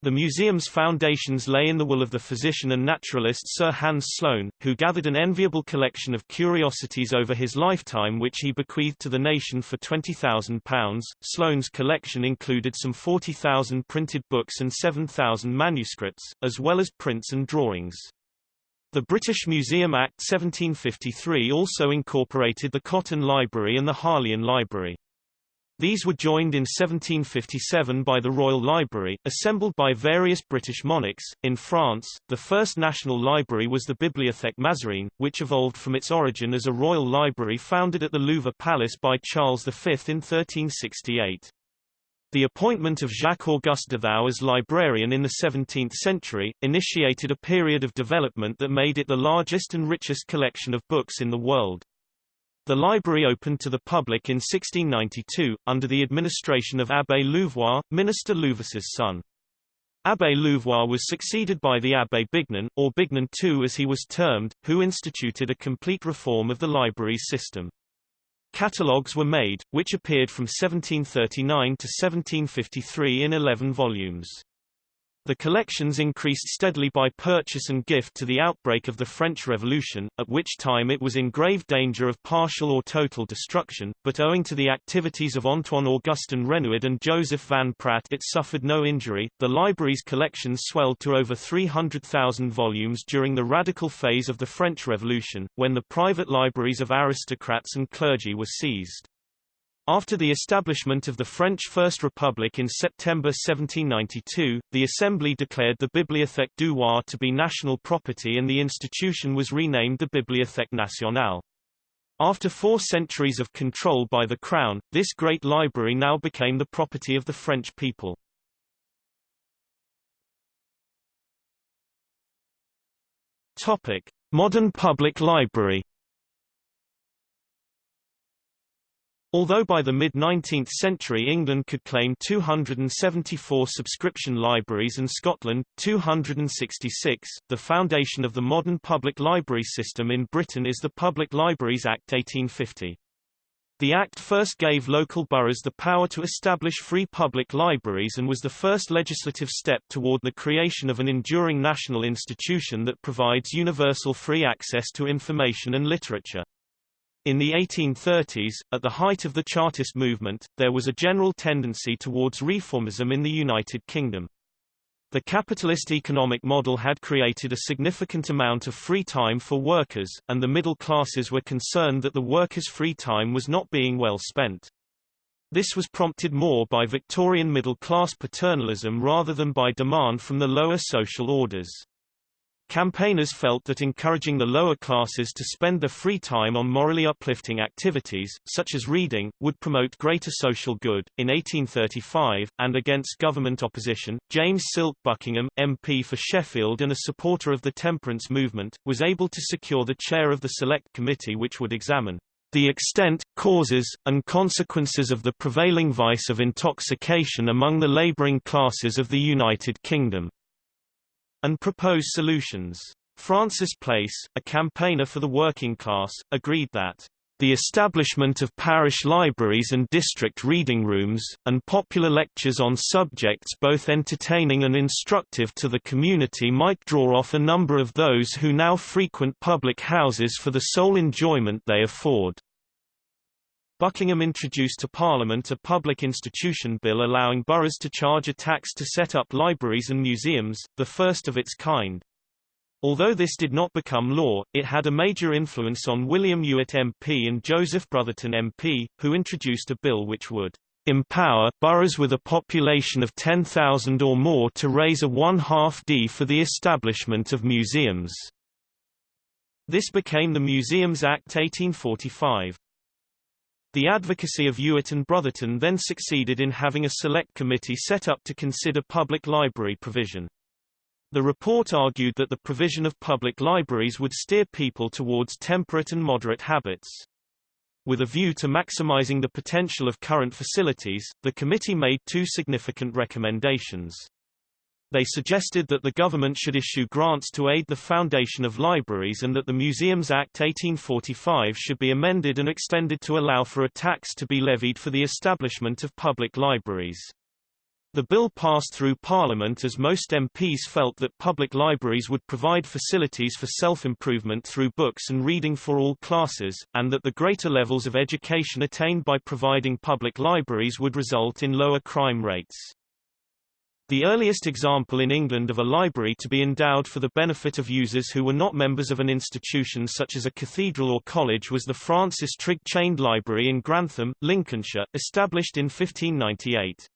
The museum's foundations lay in the will of the physician and naturalist Sir Hans Sloane, who gathered an enviable collection of curiosities over his lifetime which he bequeathed to the nation for £20,000. Sloane's collection included some 40,000 printed books and 7,000 manuscripts, as well as prints and drawings. The British Museum Act 1753 also incorporated the Cotton Library and the Harleian Library. These were joined in 1757 by the Royal Library, assembled by various British monarchs. In France, the first national library was the Bibliothèque Mazarine, which evolved from its origin as a royal library founded at the Louvre Palace by Charles V in 1368. The appointment of Jacques-Auguste Thou as librarian in the 17th century, initiated a period of development that made it the largest and richest collection of books in the world. The library opened to the public in 1692, under the administration of Abbé Louvois, Minister Louvois's son. Abbé Louvois was succeeded by the Abbé Bignon, or Bignon II as he was termed, who instituted a complete reform of the library's system. Catalogues were made, which appeared from 1739 to 1753 in 11 volumes. The collections increased steadily by purchase and gift to the outbreak of the French Revolution, at which time it was in grave danger of partial or total destruction, but owing to the activities of Antoine Augustin Renouard and Joseph Van Praet it suffered no injury. The library's collections swelled to over 300,000 volumes during the radical phase of the French Revolution, when the private libraries of aristocrats and clergy were seized. After the establishment of the French First Republic in September 1792, the Assembly declared the Bibliothèque du Roi to be national property and the institution was renamed the Bibliothèque nationale. After four centuries of control by the Crown, this great library now became the property of the French people. Topic. Modern public library Although by the mid-19th century England could claim 274 subscription libraries and Scotland, 266, the foundation of the modern public library system in Britain is the Public Libraries Act 1850. The Act first gave local boroughs the power to establish free public libraries and was the first legislative step toward the creation of an enduring national institution that provides universal free access to information and literature. In the 1830s, at the height of the Chartist movement, there was a general tendency towards reformism in the United Kingdom. The capitalist economic model had created a significant amount of free time for workers, and the middle classes were concerned that the workers' free time was not being well spent. This was prompted more by Victorian middle-class paternalism rather than by demand from the lower social orders. Campaigners felt that encouraging the lower classes to spend their free time on morally uplifting activities, such as reading, would promote greater social good. In 1835, and against government opposition, James Silk Buckingham, MP for Sheffield and a supporter of the temperance movement, was able to secure the chair of the Select Committee which would examine the extent, causes, and consequences of the prevailing vice of intoxication among the labouring classes of the United Kingdom and propose solutions. Francis Place, a campaigner for the working class, agreed that the establishment of parish libraries and district reading rooms, and popular lectures on subjects both entertaining and instructive to the community might draw off a number of those who now frequent public houses for the sole enjoyment they afford. Buckingham introduced to Parliament a public institution bill allowing boroughs to charge a tax to set up libraries and museums, the first of its kind. Although this did not become law, it had a major influence on William Ewart MP and Joseph Brotherton MP, who introduced a bill which would empower boroughs with a population of 10,000 or more to raise a one-half D for the establishment of museums. This became the Museums Act 1845. The advocacy of Ewart and Brotherton then succeeded in having a select committee set up to consider public library provision. The report argued that the provision of public libraries would steer people towards temperate and moderate habits. With a view to maximizing the potential of current facilities, the committee made two significant recommendations. They suggested that the government should issue grants to aid the foundation of libraries and that the Museums Act 1845 should be amended and extended to allow for a tax to be levied for the establishment of public libraries. The bill passed through Parliament as most MPs felt that public libraries would provide facilities for self-improvement through books and reading for all classes, and that the greater levels of education attained by providing public libraries would result in lower crime rates. The earliest example in England of a library to be endowed for the benefit of users who were not members of an institution such as a cathedral or college was the Francis Trigg Chained Library in Grantham, Lincolnshire, established in 1598.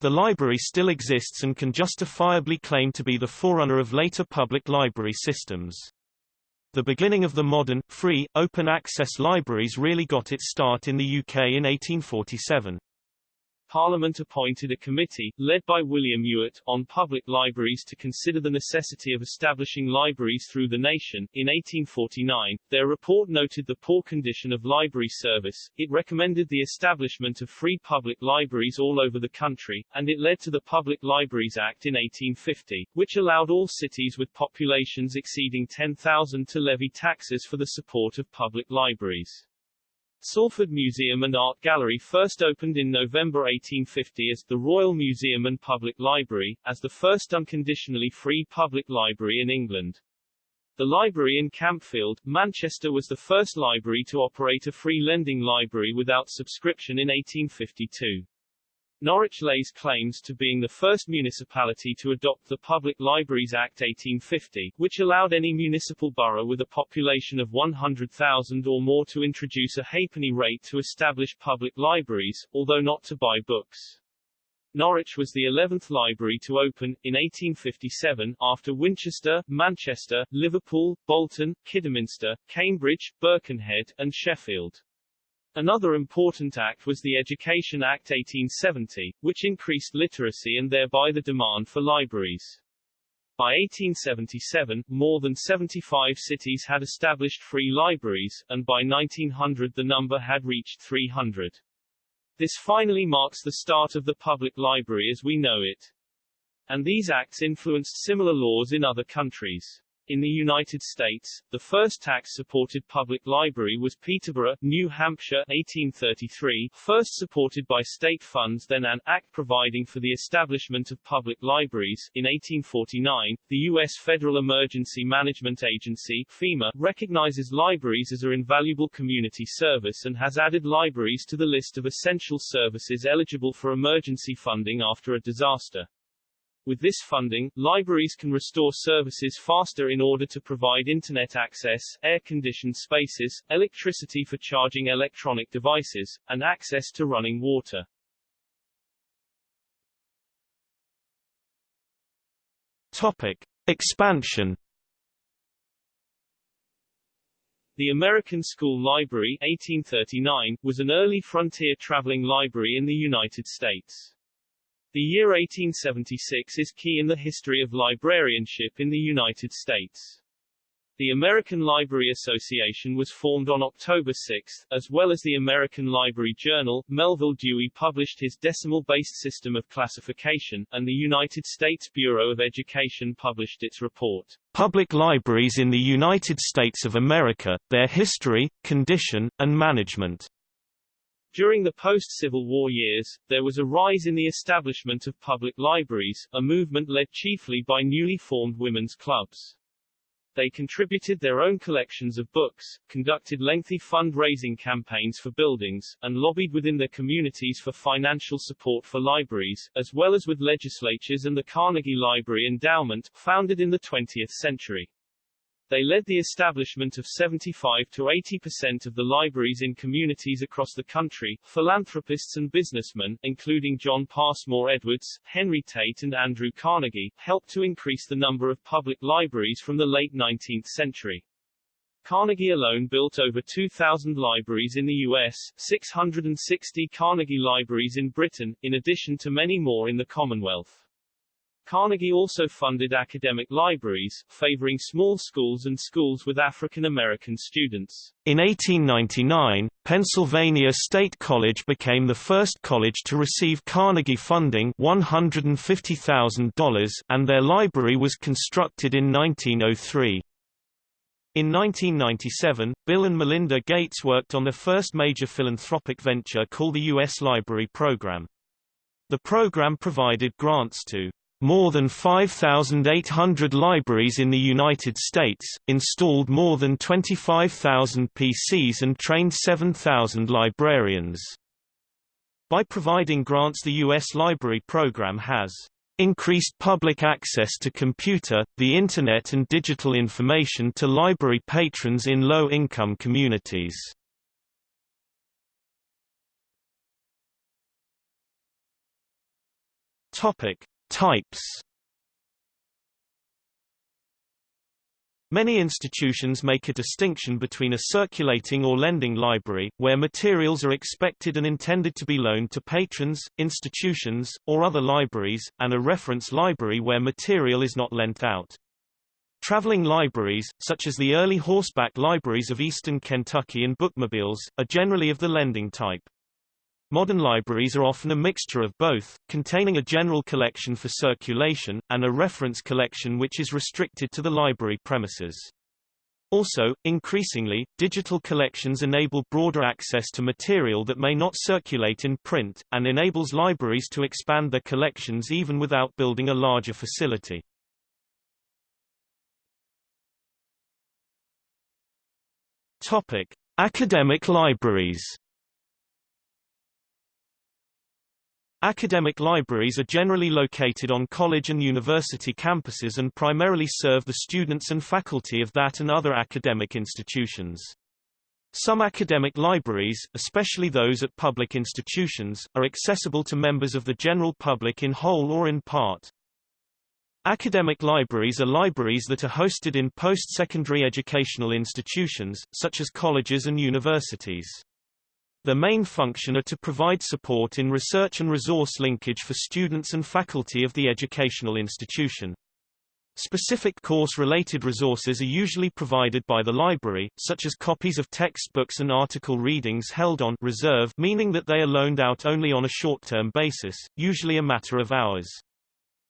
The library still exists and can justifiably claim to be the forerunner of later public library systems. The beginning of the modern, free, open-access libraries really got its start in the UK in 1847. Parliament appointed a committee, led by William Ewart, on public libraries to consider the necessity of establishing libraries through the nation. In 1849, their report noted the poor condition of library service, it recommended the establishment of free public libraries all over the country, and it led to the Public Libraries Act in 1850, which allowed all cities with populations exceeding 10,000 to levy taxes for the support of public libraries. Salford Museum and Art Gallery first opened in November 1850 as the Royal Museum and Public Library, as the first unconditionally free public library in England. The library in Campfield, Manchester was the first library to operate a free lending library without subscription in 1852. Norwich lays claims to being the first municipality to adopt the Public Libraries Act 1850, which allowed any municipal borough with a population of 100,000 or more to introduce a halfpenny rate to establish public libraries, although not to buy books. Norwich was the 11th library to open, in 1857, after Winchester, Manchester, Liverpool, Bolton, Kidderminster, Cambridge, Birkenhead, and Sheffield. Another important act was the Education Act 1870, which increased literacy and thereby the demand for libraries. By 1877, more than 75 cities had established free libraries, and by 1900 the number had reached 300. This finally marks the start of the public library as we know it. And these acts influenced similar laws in other countries. In the United States, the first tax-supported public library was Peterborough, New Hampshire 1833, first supported by state funds then an act providing for the establishment of public libraries. In 1849, the U.S. Federal Emergency Management Agency FEMA, recognizes libraries as an invaluable community service and has added libraries to the list of essential services eligible for emergency funding after a disaster. With this funding, libraries can restore services faster in order to provide internet access, air-conditioned spaces, electricity for charging electronic devices, and access to running water. Topic: Expansion. The American School Library 1839 was an early frontier traveling library in the United States. The year 1876 is key in the history of librarianship in the United States. The American Library Association was formed on October 6, as well as the American Library Journal. Melvil Dewey published his decimal-based system of classification, and the United States Bureau of Education published its report, Public Libraries in the United States of America, Their History, Condition, and Management. During the post-Civil War years, there was a rise in the establishment of public libraries, a movement led chiefly by newly formed women's clubs. They contributed their own collections of books, conducted lengthy fund-raising campaigns for buildings, and lobbied within their communities for financial support for libraries, as well as with legislatures and the Carnegie Library Endowment, founded in the 20th century. They led the establishment of 75 to 80% of the libraries in communities across the country. Philanthropists and businessmen, including John Passmore Edwards, Henry Tate and Andrew Carnegie, helped to increase the number of public libraries from the late 19th century. Carnegie alone built over 2,000 libraries in the U.S., 660 Carnegie libraries in Britain, in addition to many more in the Commonwealth. Carnegie also funded academic libraries, favoring small schools and schools with African American students. In 1899, Pennsylvania State College became the first college to receive Carnegie funding $150,000 and their library was constructed in 1903. In 1997, Bill and Melinda Gates worked on their first major philanthropic venture called the U.S. Library Program. The program provided grants to more than 5,800 libraries in the United States, installed more than 25,000 PCs and trained 7,000 librarians. By providing grants the U.S. Library Program has increased public access to computer, the Internet and digital information to library patrons in low-income communities. Topic: Types Many institutions make a distinction between a circulating or lending library, where materials are expected and intended to be loaned to patrons, institutions, or other libraries, and a reference library where material is not lent out. Traveling libraries, such as the early horseback libraries of eastern Kentucky and bookmobiles, are generally of the lending type. Modern libraries are often a mixture of both, containing a general collection for circulation, and a reference collection which is restricted to the library premises. Also, increasingly, digital collections enable broader access to material that may not circulate in print, and enables libraries to expand their collections even without building a larger facility. Topic: Academic libraries. Academic libraries are generally located on college and university campuses and primarily serve the students and faculty of that and other academic institutions. Some academic libraries, especially those at public institutions, are accessible to members of the general public in whole or in part. Academic libraries are libraries that are hosted in post-secondary educational institutions, such as colleges and universities. Their main function are to provide support in research and resource linkage for students and faculty of the educational institution. Specific course-related resources are usually provided by the library, such as copies of textbooks and article readings held on reserve meaning that they are loaned out only on a short-term basis, usually a matter of hours.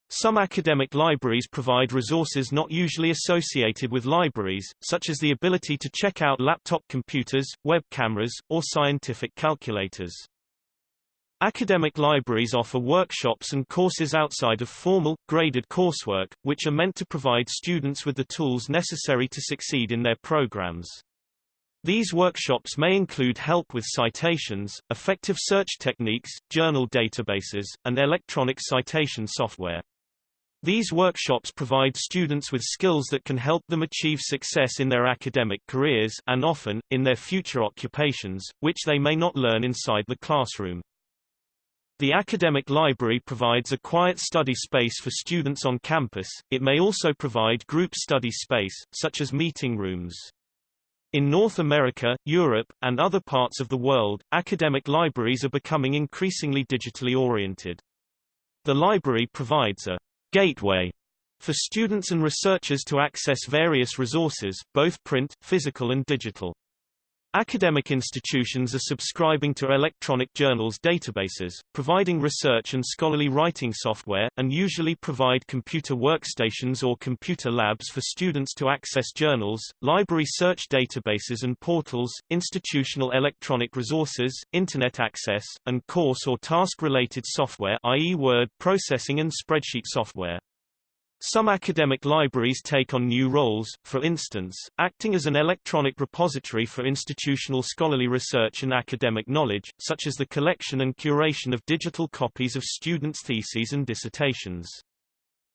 Some academic libraries provide resources not usually associated with libraries, such as the ability to check out laptop computers, web cameras, or scientific calculators. Academic libraries offer workshops and courses outside of formal, graded coursework, which are meant to provide students with the tools necessary to succeed in their programs. These workshops may include help with citations, effective search techniques, journal databases, and electronic citation software. These workshops provide students with skills that can help them achieve success in their academic careers and often, in their future occupations, which they may not learn inside the classroom. The academic library provides a quiet study space for students on campus, it may also provide group study space, such as meeting rooms. In North America, Europe, and other parts of the world, academic libraries are becoming increasingly digitally oriented. The library provides a gateway for students and researchers to access various resources, both print, physical and digital. Academic institutions are subscribing to electronic journals databases, providing research and scholarly writing software, and usually provide computer workstations or computer labs for students to access journals, library search databases and portals, institutional electronic resources, Internet access, and course or task-related software i.e. word processing and spreadsheet software. Some academic libraries take on new roles, for instance, acting as an electronic repository for institutional scholarly research and academic knowledge, such as the collection and curation of digital copies of students' theses and dissertations.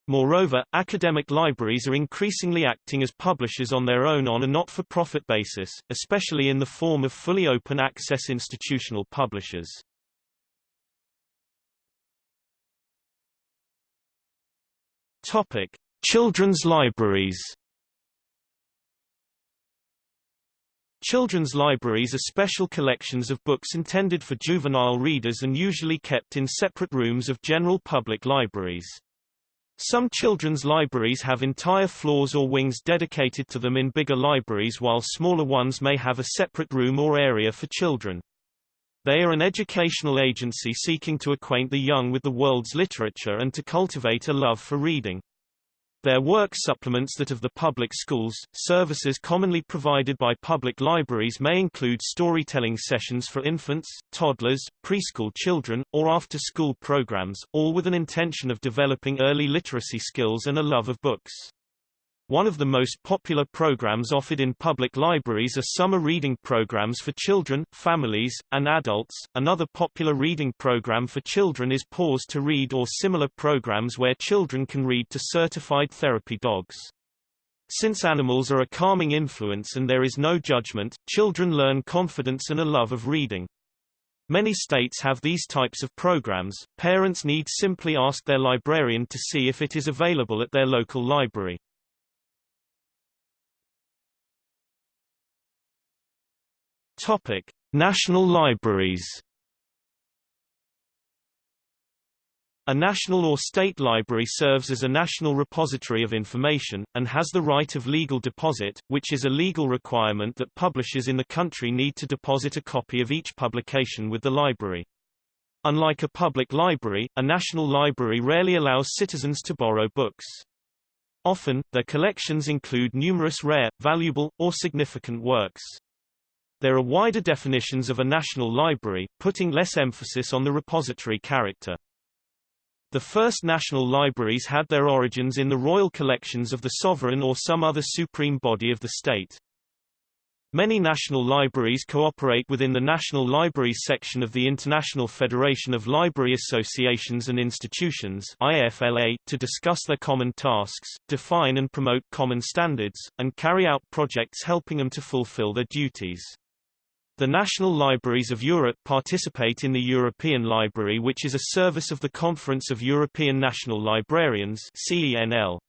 Moreover, academic libraries are increasingly acting as publishers on their own on a not-for-profit basis, especially in the form of fully open access institutional publishers. Topic: Children's libraries. Children's libraries are special collections of books intended for juvenile readers and usually kept in separate rooms of general public libraries. Some children's libraries have entire floors or wings dedicated to them in bigger libraries while smaller ones may have a separate room or area for children. They are an educational agency seeking to acquaint the young with the world's literature and to cultivate a love for reading. Their work supplements that of the public schools. Services commonly provided by public libraries may include storytelling sessions for infants, toddlers, preschool children, or after-school programs, all with an intention of developing early literacy skills and a love of books. One of the most popular programs offered in public libraries are summer reading programs for children, families, and adults. Another popular reading program for children is Paws to Read or similar programs where children can read to certified therapy dogs. Since animals are a calming influence and there is no judgment, children learn confidence and a love of reading. Many states have these types of programs. Parents need simply ask their librarian to see if it is available at their local library. Topic: National libraries. A national or state library serves as a national repository of information, and has the right of legal deposit, which is a legal requirement that publishers in the country need to deposit a copy of each publication with the library. Unlike a public library, a national library rarely allows citizens to borrow books. Often, their collections include numerous rare, valuable, or significant works. There are wider definitions of a national library, putting less emphasis on the repository character. The first national libraries had their origins in the royal collections of the sovereign or some other supreme body of the state. Many national libraries cooperate within the National Libraries section of the International Federation of Library Associations and Institutions IFLA, to discuss their common tasks, define and promote common standards, and carry out projects helping them to fulfill their duties. The National Libraries of Europe participate in the European Library which is a service of the Conference of European National Librarians CENL.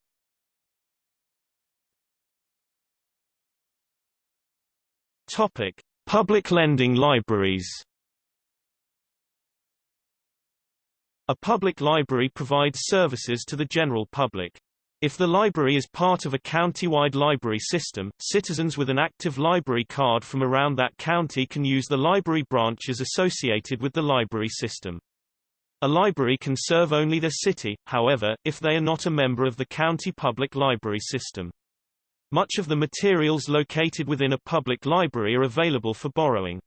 Topic: Public lending libraries. A public library provides services to the general public. If the library is part of a county-wide library system, citizens with an active library card from around that county can use the library branches associated with the library system. A library can serve only their city, however, if they are not a member of the county public library system. Much of the materials located within a public library are available for borrowing.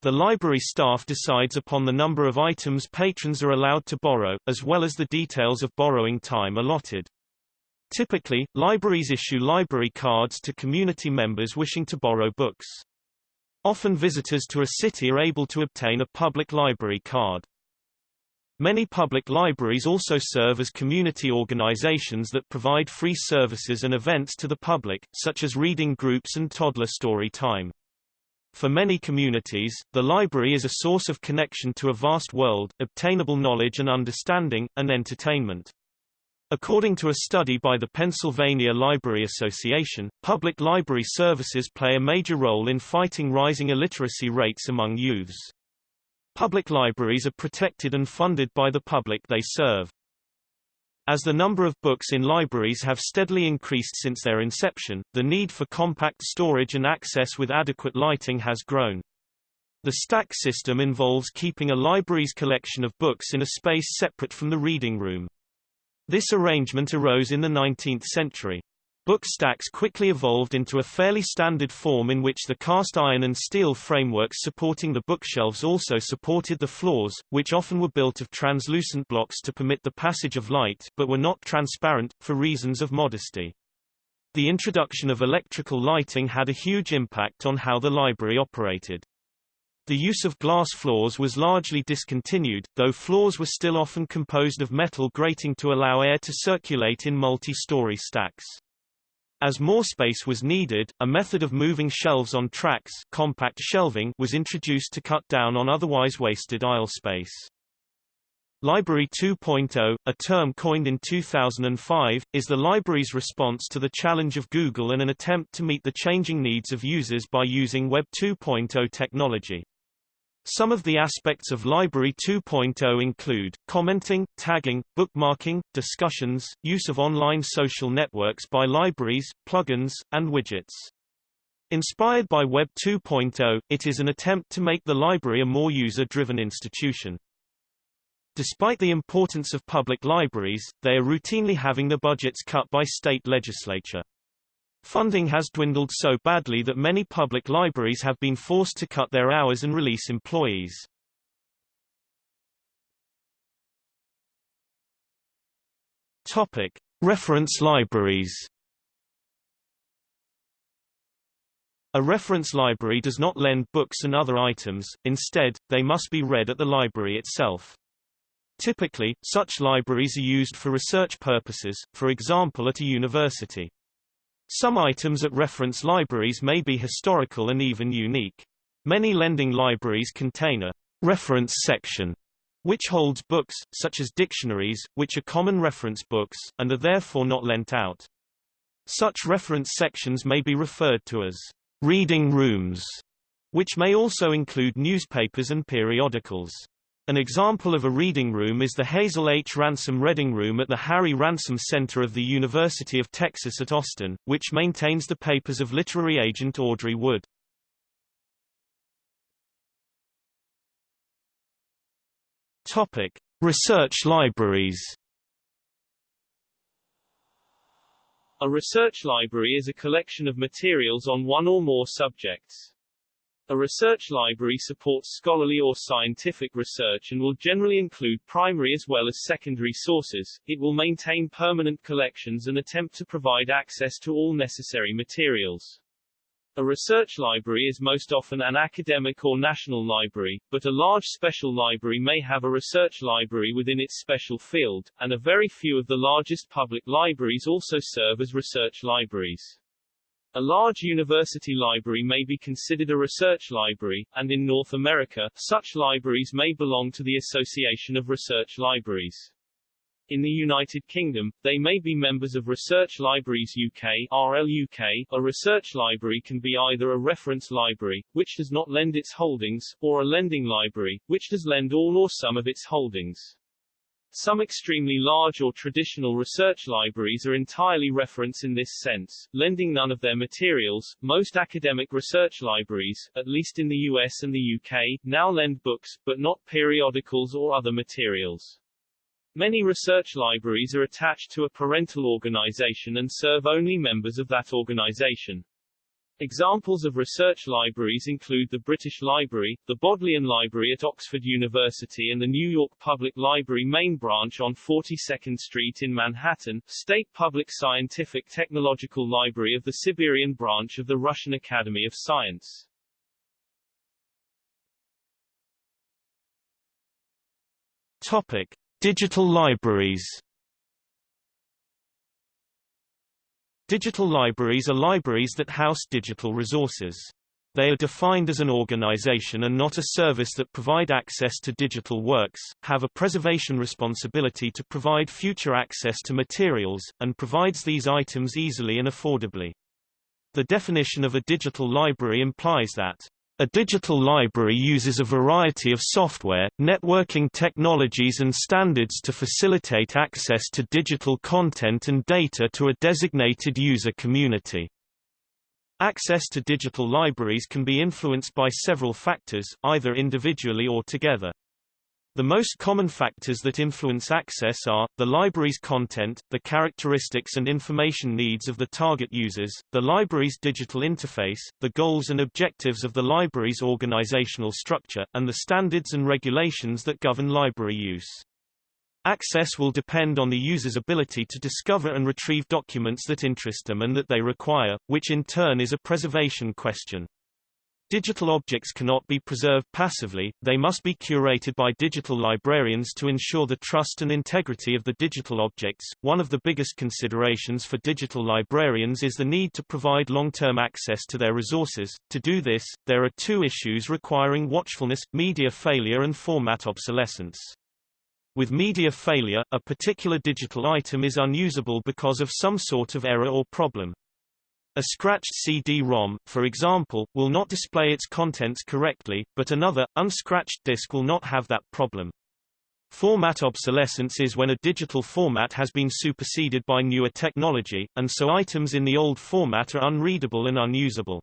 The library staff decides upon the number of items patrons are allowed to borrow, as well as the details of borrowing time allotted. Typically, libraries issue library cards to community members wishing to borrow books. Often visitors to a city are able to obtain a public library card. Many public libraries also serve as community organizations that provide free services and events to the public, such as reading groups and toddler story time. For many communities, the library is a source of connection to a vast world, obtainable knowledge and understanding, and entertainment. According to a study by the Pennsylvania Library Association, public library services play a major role in fighting rising illiteracy rates among youths. Public libraries are protected and funded by the public they serve. As the number of books in libraries have steadily increased since their inception, the need for compact storage and access with adequate lighting has grown. The stack system involves keeping a library's collection of books in a space separate from the reading room. This arrangement arose in the 19th century. Book stacks quickly evolved into a fairly standard form in which the cast iron and steel frameworks supporting the bookshelves also supported the floors, which often were built of translucent blocks to permit the passage of light but were not transparent, for reasons of modesty. The introduction of electrical lighting had a huge impact on how the library operated. The use of glass floors was largely discontinued, though floors were still often composed of metal grating to allow air to circulate in multi-story stacks. As more space was needed, a method of moving shelves on tracks compact shelving was introduced to cut down on otherwise wasted aisle space. Library 2.0, a term coined in 2005, is the library's response to the challenge of Google and an attempt to meet the changing needs of users by using Web 2.0 technology. Some of the aspects of Library 2.0 include, commenting, tagging, bookmarking, discussions, use of online social networks by libraries, plugins, and widgets. Inspired by Web 2.0, it is an attempt to make the library a more user-driven institution. Despite the importance of public libraries, they are routinely having their budgets cut by state legislature. Funding has dwindled so badly that many public libraries have been forced to cut their hours and release employees. Topic: Reference libraries. A reference library does not lend books and other items, instead, they must be read at the library itself. Typically, such libraries are used for research purposes, for example at a university. Some items at reference libraries may be historical and even unique. Many lending libraries contain a reference section which holds books, such as dictionaries, which are common reference books, and are therefore not lent out. Such reference sections may be referred to as reading rooms, which may also include newspapers and periodicals. An example of a reading room is the Hazel H. Ransom Reading Room at the Harry Ransom Center of the University of Texas at Austin, which maintains the papers of literary agent Audrey Wood. Topic: Research libraries. A research library is a collection of materials on one or more subjects. A research library supports scholarly or scientific research and will generally include primary as well as secondary sources. It will maintain permanent collections and attempt to provide access to all necessary materials. A research library is most often an academic or national library, but a large special library may have a research library within its special field, and a very few of the largest public libraries also serve as research libraries. A large university library may be considered a research library, and in North America, such libraries may belong to the Association of Research Libraries. In the United Kingdom, they may be members of Research Libraries UK RLUK. A research library can be either a reference library, which does not lend its holdings, or a lending library, which does lend all or some of its holdings. Some extremely large or traditional research libraries are entirely reference in this sense, lending none of their materials. Most academic research libraries, at least in the US and the UK, now lend books, but not periodicals or other materials. Many research libraries are attached to a parental organization and serve only members of that organization. Examples of research libraries include the British Library, the Bodleian Library at Oxford University and the New York Public Library main branch on 42nd Street in Manhattan, State Public Scientific Technological Library of the Siberian branch of the Russian Academy of Science. Topic. Digital libraries Digital libraries are libraries that house digital resources. They are defined as an organization and not a service that provide access to digital works, have a preservation responsibility to provide future access to materials, and provides these items easily and affordably. The definition of a digital library implies that A digital library uses a variety of software, networking technologies and standards to facilitate access to digital content and data to a designated user community. Access to digital libraries can be influenced by several factors, either individually or together. The most common factors that influence access are, the library's content, the characteristics and information needs of the target users, the library's digital interface, the goals and objectives of the library's organizational structure, and the standards and regulations that govern library use. Access will depend on the user's ability to discover and retrieve documents that interest them and that they require, which in turn is a preservation question. Digital objects cannot be preserved passively, they must be curated by digital librarians to ensure the trust and integrity of the digital objects. One of the biggest considerations for digital librarians is the need to provide long-term access to their resources. To do this, there are two issues requiring watchfulness, media failure and format obsolescence. With media failure, a particular digital item is unusable because of some sort of error or problem. A scratched CD-ROM, for example, will not display its contents correctly, but another, unscratched disk will not have that problem. Format obsolescence is when a digital format has been superseded by newer technology, and so items in the old format are unreadable and unusable.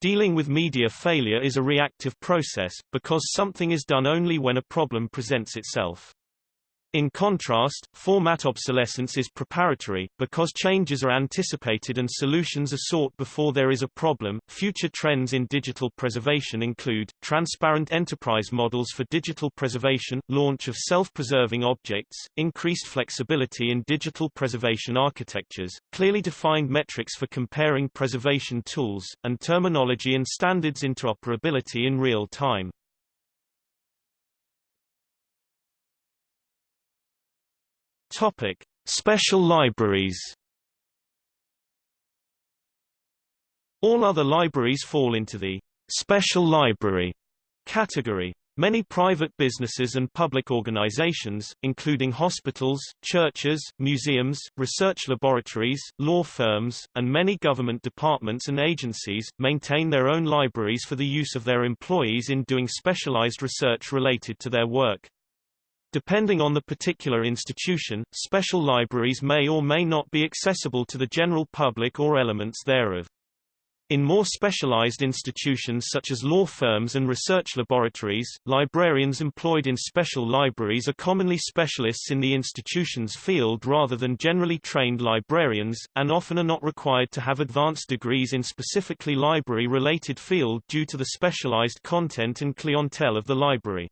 Dealing with media failure is a reactive process, because something is done only when a problem presents itself. In contrast, format obsolescence is preparatory, because changes are anticipated and solutions are sought before there is a problem. Future trends in digital preservation include transparent enterprise models for digital preservation, launch of self-preserving objects, increased flexibility in digital preservation architectures, clearly defined metrics for comparing preservation tools, and terminology and standards interoperability in real time. Topic: Special libraries. All other libraries fall into the special library category. Many private businesses and public organizations, including hospitals, churches, museums, research laboratories, law firms, and many government departments and agencies, maintain their own libraries for the use of their employees in doing specialized research related to their work. Depending on the particular institution, special libraries may or may not be accessible to the general public or elements thereof. In more specialized institutions such as law firms and research laboratories, librarians employed in special libraries are commonly specialists in the institution's field rather than generally trained librarians, and often are not required to have advanced degrees in specifically library-related field due to the specialized content and clientele of the library.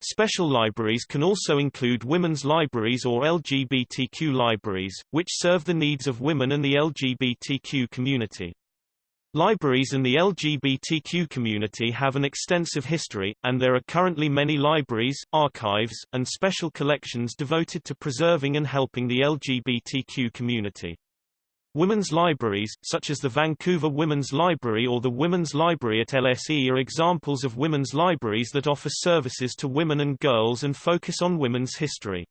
Special libraries can also include women's libraries or LGBTQ libraries, which serve the needs of women and the LGBTQ community. Libraries and the LGBTQ community have an extensive history, and there are currently many libraries, archives, and special collections devoted to preserving and helping the LGBTQ community. Women's libraries, such as the Vancouver Women's Library or the Women's Library at LSE are examples of women's libraries that offer services to women and girls and focus on women's history.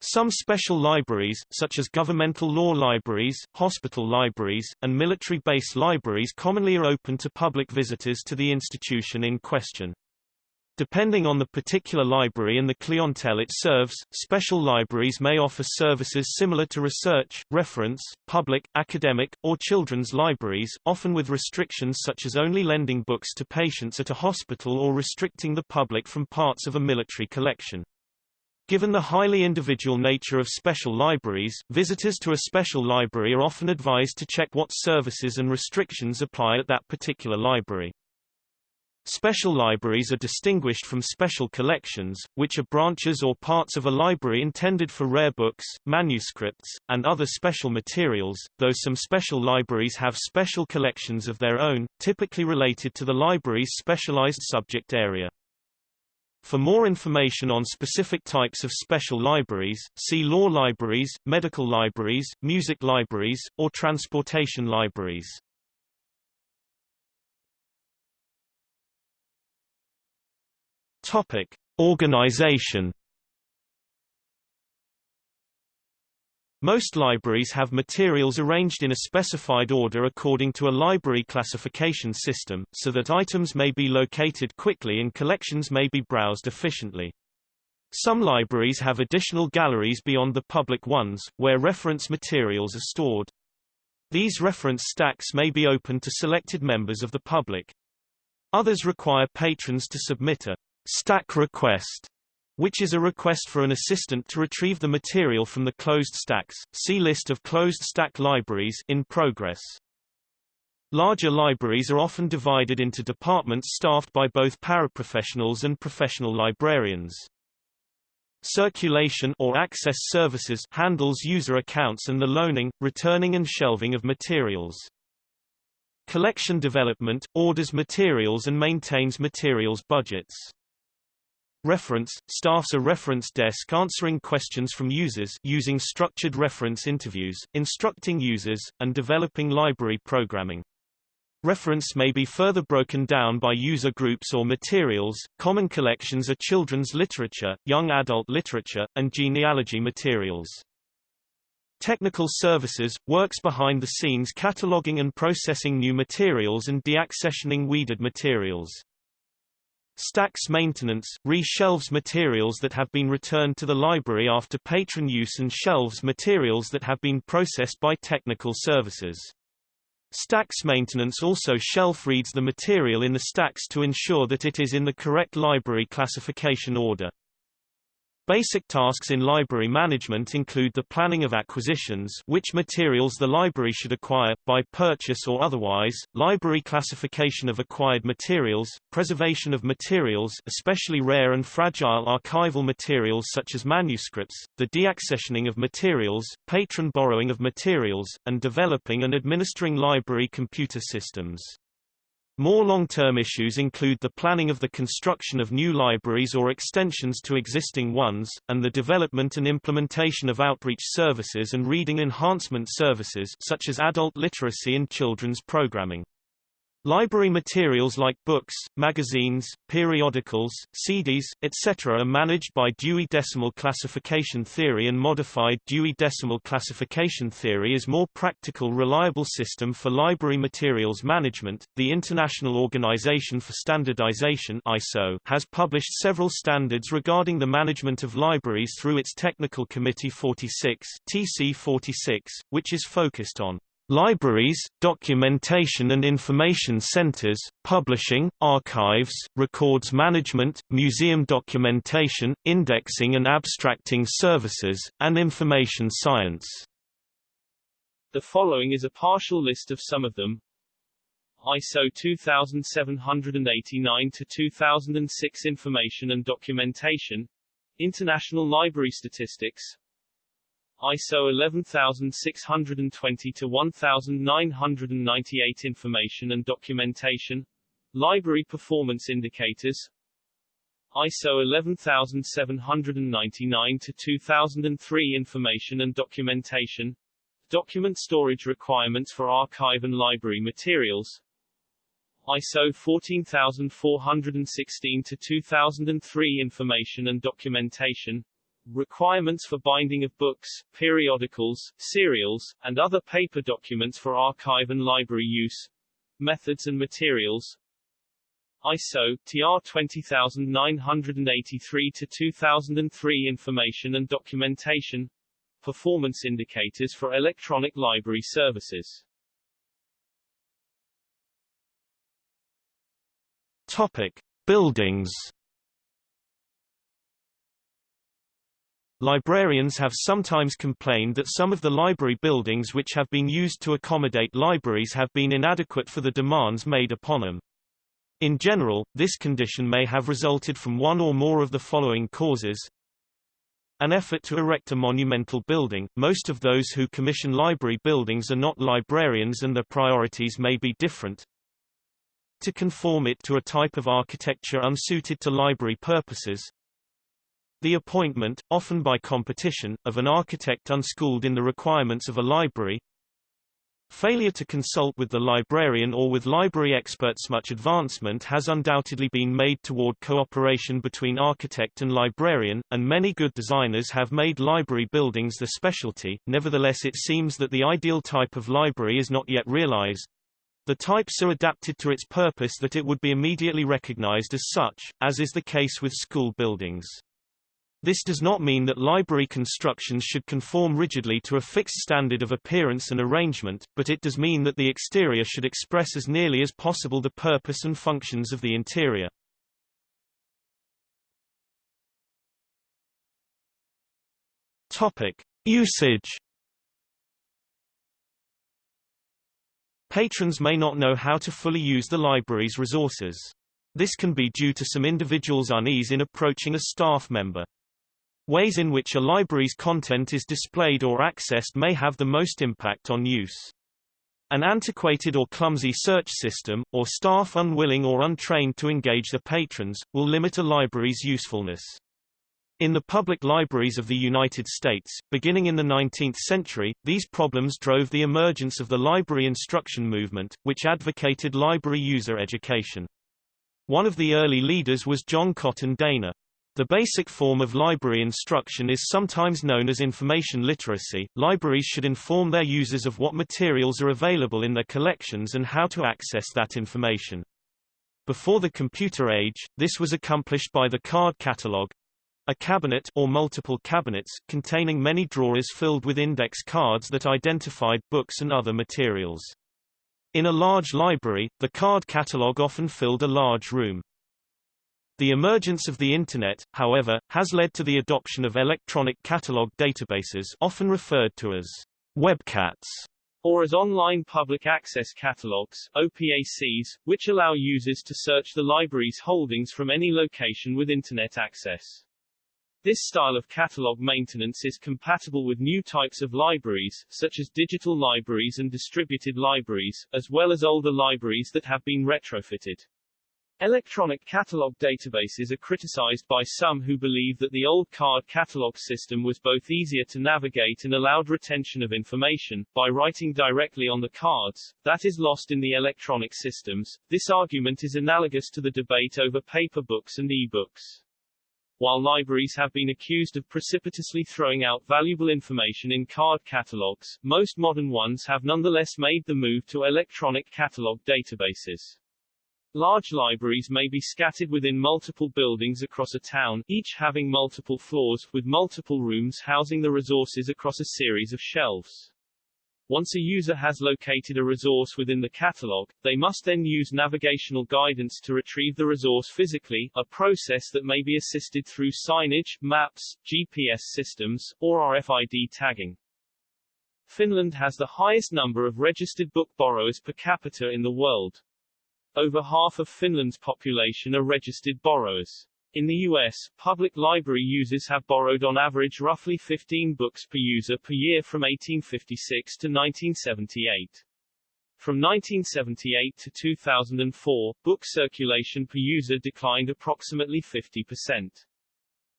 Some special libraries, such as governmental law libraries, hospital libraries, and military base libraries commonly are open to public visitors to the institution in question. Depending on the particular library and the clientele it serves, special libraries may offer services similar to research, reference, public, academic, or children's libraries, often with restrictions such as only lending books to patients at a hospital or restricting the public from parts of a military collection. Given the highly individual nature of special libraries, visitors to a special library are often advised to check what services and restrictions apply at that particular library. Special libraries are distinguished from special collections, which are branches or parts of a library intended for rare books, manuscripts, and other special materials, though some special libraries have special collections of their own, typically related to the library's specialized subject area. For more information on specific types of special libraries, see law libraries, medical libraries, music libraries, or transportation libraries. Topic: Organization Most libraries have materials arranged in a specified order according to a library classification system, so that items may be located quickly and collections may be browsed efficiently. Some libraries have additional galleries beyond the public ones, where reference materials are stored. These reference stacks may be open to selected members of the public. Others require patrons to submit a stack request which is a request for an assistant to retrieve the material from the closed stacks. See list of closed stack libraries in progress. Larger libraries are often divided into departments staffed by both paraprofessionals and professional librarians. Circulation or access services handles user accounts and the loaning, returning and shelving of materials. Collection development orders materials and maintains materials budgets. Reference – Staffs a reference desk answering questions from users using structured reference interviews, instructing users, and developing library programming. Reference may be further broken down by user groups or materials. Common collections are children's literature, young adult literature, and genealogy materials. Technical services – works behind the scenes cataloging and processing new materials and deaccessioning weeded materials. Stacks maintenance, re-shelves materials that have been returned to the library after patron use and shelves materials that have been processed by technical services. Stacks maintenance also shelf reads the material in the stacks to ensure that it is in the correct library classification order. Basic tasks in library management include the planning of acquisitions which materials the library should acquire, by purchase or otherwise, library classification of acquired materials, preservation of materials especially rare and fragile archival materials such as manuscripts, the deaccessioning of materials, patron borrowing of materials, and developing and administering library computer systems. More long-term issues include the planning of the construction of new libraries or extensions to existing ones, and the development and implementation of outreach services and reading enhancement services such as adult literacy and children's programming. Library materials like books, magazines, periodicals, CDs, etc. are managed by Dewey Decimal Classification Theory and Modified Dewey Decimal Classification Theory is more practical reliable system for library materials management. The International Organization for Standardization ISO has published several standards regarding the management of libraries through its Technical Committee 46 TC 46, which is focused on Libraries, documentation and information centers, publishing, archives, records management, museum documentation, indexing and abstracting services, and information science. The following is a partial list of some of them. ISO 2789 to 2006 Information and Documentation International Library Statistics ISO 11620 to 1998 Information and Documentation Library Performance Indicators ISO 11799 to 2003 Information and Documentation Document storage requirements for archive and library materials ISO 14416 to 2003 Information and Documentation requirements for binding of books, periodicals, serials, and other paper documents for archive and library use, methods and materials, ISO TR 20983 to 2003 information and documentation, performance indicators for electronic library services. Topic: Buildings Librarians have sometimes complained that some of the library buildings which have been used to accommodate libraries have been inadequate for the demands made upon them. In general, this condition may have resulted from one or more of the following causes. An effort to erect a monumental building. Most of those who commission library buildings are not librarians and their priorities may be different. To conform it to a type of architecture unsuited to library purposes, the appointment, often by competition, of an architect unschooled in the requirements of a library. Failure to consult with the librarian or with library experts Much advancement has undoubtedly been made toward cooperation between architect and librarian, and many good designers have made library buildings their specialty, nevertheless it seems that the ideal type of library is not yet realized. The type so adapted to its purpose that it would be immediately recognized as such, as is the case with school buildings. This does not mean that library constructions should conform rigidly to a fixed standard of appearance and arrangement, but it does mean that the exterior should express as nearly as possible the purpose and functions of the interior. Topic: Usage Patrons may not know how to fully use the library's resources. This can be due to some individuals' unease in approaching a staff member. Ways in which a library's content is displayed or accessed may have the most impact on use. An antiquated or clumsy search system, or staff unwilling or untrained to engage the patrons, will limit a library's usefulness. In the public libraries of the United States, beginning in the 19th century, these problems drove the emergence of the library instruction movement, which advocated library user education. One of the early leaders was John Cotton Dana. The basic form of library instruction is sometimes known as information literacy. Libraries should inform their users of what materials are available in their collections and how to access that information. Before the computer age, this was accomplished by the card catalog, a cabinet or multiple cabinets containing many drawers filled with index cards that identified books and other materials. In a large library, the card catalog often filled a large room. The emergence of the Internet, however, has led to the adoption of electronic catalog databases often referred to as webcats or as online public access catalogs OPACs, which allow users to search the library's holdings from any location with Internet access. This style of catalog maintenance is compatible with new types of libraries, such as digital libraries and distributed libraries, as well as older libraries that have been retrofitted. Electronic catalog databases are criticized by some who believe that the old card catalog system was both easier to navigate and allowed retention of information, by writing directly on the cards, that is lost in the electronic systems. This argument is analogous to the debate over paper books and e-books. While libraries have been accused of precipitously throwing out valuable information in card catalogs, most modern ones have nonetheless made the move to electronic catalog databases. Large libraries may be scattered within multiple buildings across a town, each having multiple floors, with multiple rooms housing the resources across a series of shelves. Once a user has located a resource within the catalog, they must then use navigational guidance to retrieve the resource physically, a process that may be assisted through signage, maps, GPS systems, or RFID tagging. Finland has the highest number of registered book borrowers per capita in the world. Over half of Finland's population are registered borrowers. In the U.S., public library users have borrowed on average roughly 15 books per user per year from 1856 to 1978. From 1978 to 2004, book circulation per user declined approximately 50%.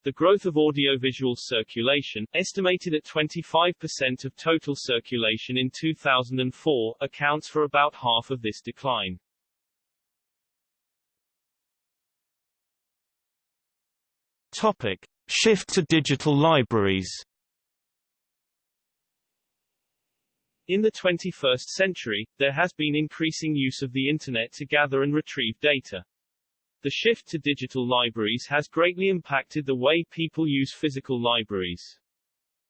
The growth of audiovisual circulation, estimated at 25% of total circulation in 2004, accounts for about half of this decline. Topic: Shift to digital libraries. In the 21st century, there has been increasing use of the Internet to gather and retrieve data. The shift to digital libraries has greatly impacted the way people use physical libraries.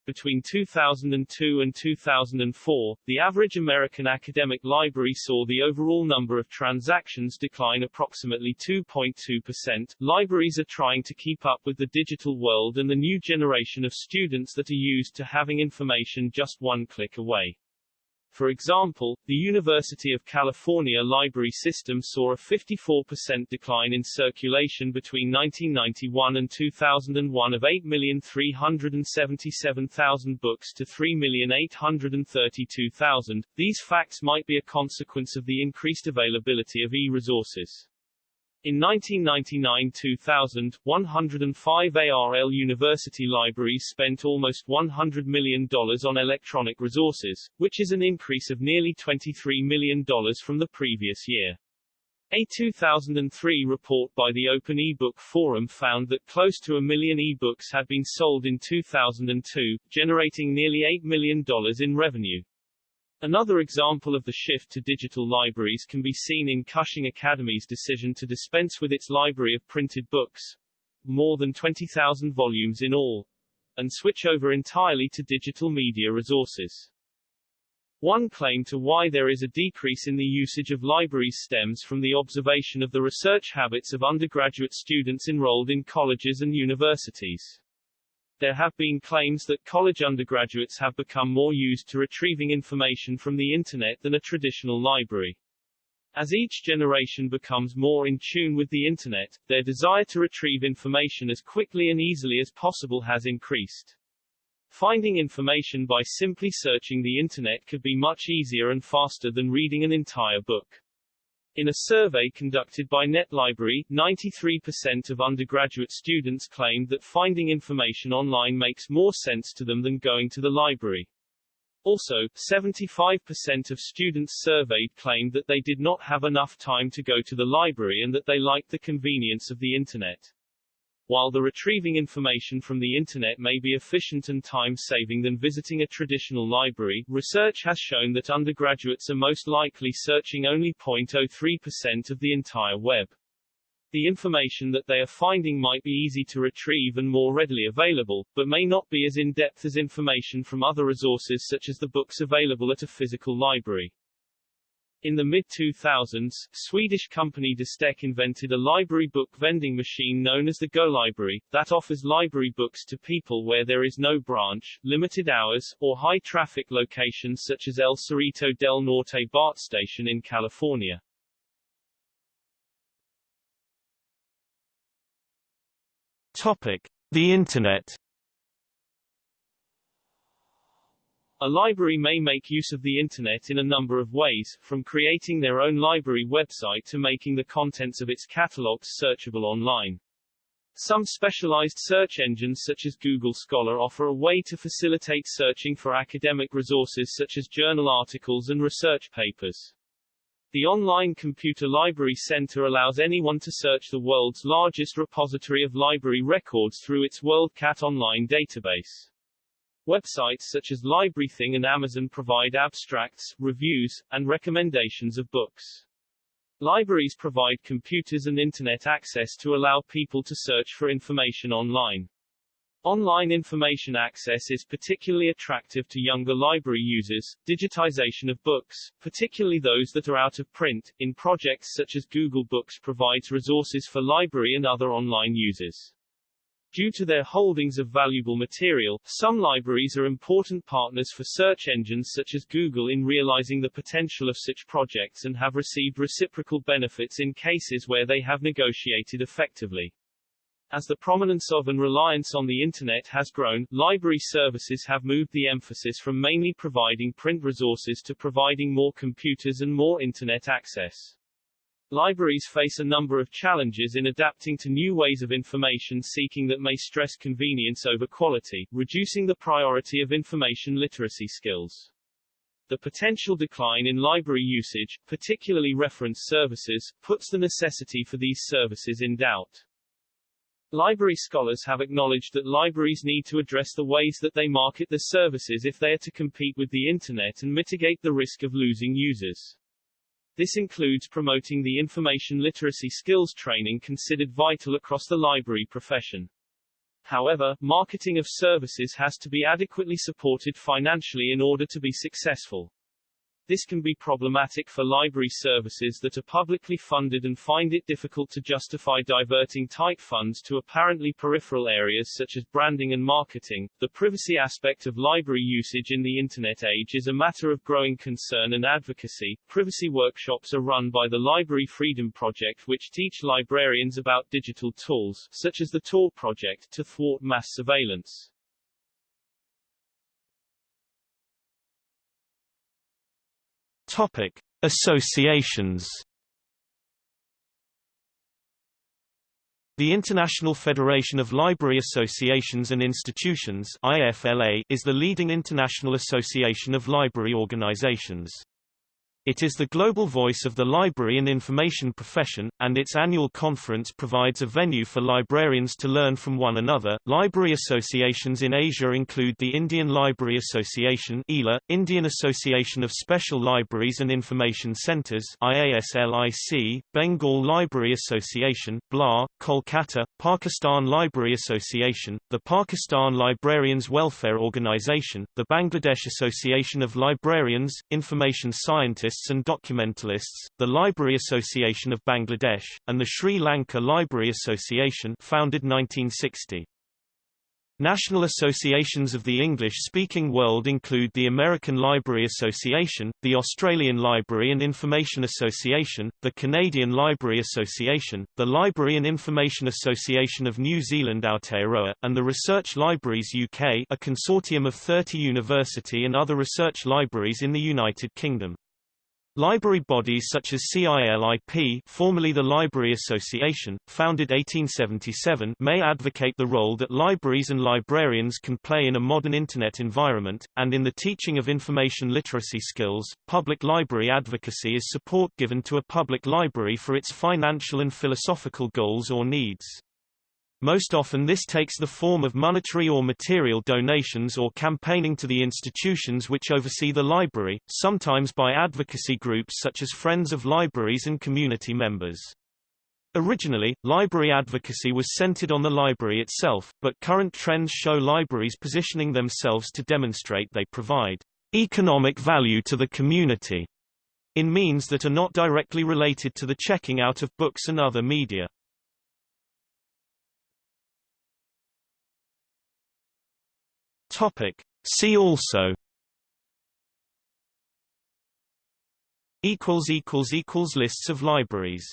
Between 2002 and 2004, the average American academic library saw the overall number of transactions decline approximately 2.2%. Libraries are trying to keep up with the digital world and the new generation of students that are used to having information just one click away. For example, the University of California library system saw a 54% decline in circulation between 1991 and 2001 of 8,377,000 books to 3,832,000. These facts might be a consequence of the increased availability of e-resources. In 1999-2000, 105 ARL university libraries spent almost $100 million on electronic resources, which is an increase of nearly $23 million from the previous year. A 2003 report by the Open eBook Forum found that close to a million ebooks had been sold in 2002, generating nearly $8 million in revenue. Another example of the shift to digital libraries can be seen in Cushing Academy's decision to dispense with its library of printed books, more than 20,000 volumes in all, and switch over entirely to digital media resources. One claim to why there is a decrease in the usage of libraries stems from the observation of the research habits of undergraduate students enrolled in colleges and universities. There have been claims that college undergraduates have become more used to retrieving information from the Internet than a traditional library. As each generation becomes more in tune with the Internet, their desire to retrieve information as quickly and easily as possible has increased. Finding information by simply searching the Internet could be much easier and faster than reading an entire book. In a survey conducted by NetLibrary, 93% of undergraduate students claimed that finding information online makes more sense to them than going to the library. Also, 75% of students surveyed claimed that they did not have enough time to go to the library and that they liked the convenience of the Internet. While the retrieving information from the Internet may be efficient and time-saving than visiting a traditional library, research has shown that undergraduates are most likely searching only 0.03% of the entire web. The information that they are finding might be easy to retrieve and more readily available, but may not be as in-depth as information from other resources such as the books available at a physical library. In the mid-2000s, Swedish company Distec invented a library book vending machine known as the GoLibrary, that offers library books to people where there is no branch, limited hours, or high-traffic locations such as El Cerrito del Norte BART station in California. Topic. The Internet A library may make use of the Internet in a number of ways, from creating their own library website to making the contents of its catalogs searchable online. Some specialized search engines such as Google Scholar offer a way to facilitate searching for academic resources such as journal articles and research papers. The Online Computer Library Center allows anyone to search the world's largest repository of library records through its WorldCat online database. Websites such as LibraryThing and Amazon provide abstracts, reviews, and recommendations of books. Libraries provide computers and Internet access to allow people to search for information online. Online information access is particularly attractive to younger library users. Digitization of books, particularly those that are out of print, in projects such as Google Books provides resources for library and other online users. Due to their holdings of valuable material, some libraries are important partners for search engines such as Google in realizing the potential of such projects and have received reciprocal benefits in cases where they have negotiated effectively. As the prominence of and reliance on the Internet has grown, library services have moved the emphasis from mainly providing print resources to providing more computers and more Internet access. Libraries face a number of challenges in adapting to new ways of information seeking that may stress convenience over quality, reducing the priority of information literacy skills. The potential decline in library usage, particularly reference services, puts the necessity for these services in doubt. Library scholars have acknowledged that libraries need to address the ways that they market their services if they are to compete with the Internet and mitigate the risk of losing users. This includes promoting the information literacy skills training considered vital across the library profession. However, marketing of services has to be adequately supported financially in order to be successful. This can be problematic for library services that are publicly funded and find it difficult to justify diverting tight funds to apparently peripheral areas such as branding and marketing. The privacy aspect of library usage in the Internet age is a matter of growing concern and advocacy. Privacy workshops are run by the Library Freedom Project, which teach librarians about digital tools, such as the Tor project, to thwart mass surveillance. Topic: Associations. The International Federation of Library Associations and Institutions IFLA is the leading international association of library organizations. It is the global voice of the library and information profession, and its annual conference provides a venue for librarians to learn from one another. Library associations in Asia include the Indian Library Association (ILA), Indian Association of Special Libraries and Information Centers (IASLIC), Bengal Library Association (BLA), Kolkata, Pakistan Library Association, the Pakistan Librarians Welfare Organization, the Bangladesh Association of Librarians, Information Scientists and documentalists, the Library Association of Bangladesh, and the Sri Lanka Library Association founded 1960. National associations of the English-speaking world include the American Library Association, the Australian Library and Information Association, the Canadian Library Association, the Library and Information Association of New Zealand Aotearoa, and the Research Libraries UK a consortium of 30 university and other research libraries in the United Kingdom. Library bodies such as CILIP formerly the Library Association, founded 1877 may advocate the role that libraries and librarians can play in a modern Internet environment, and in the teaching of information literacy skills. Public library advocacy is support given to a public library for its financial and philosophical goals or needs. Most often this takes the form of monetary or material donations or campaigning to the institutions which oversee the library, sometimes by advocacy groups such as Friends of Libraries and community members. Originally, library advocacy was centered on the library itself, but current trends show libraries positioning themselves to demonstrate they provide economic value to the community in means that are not directly related to the checking out of books and other media. Topic. See also equals equals equals lists of libraries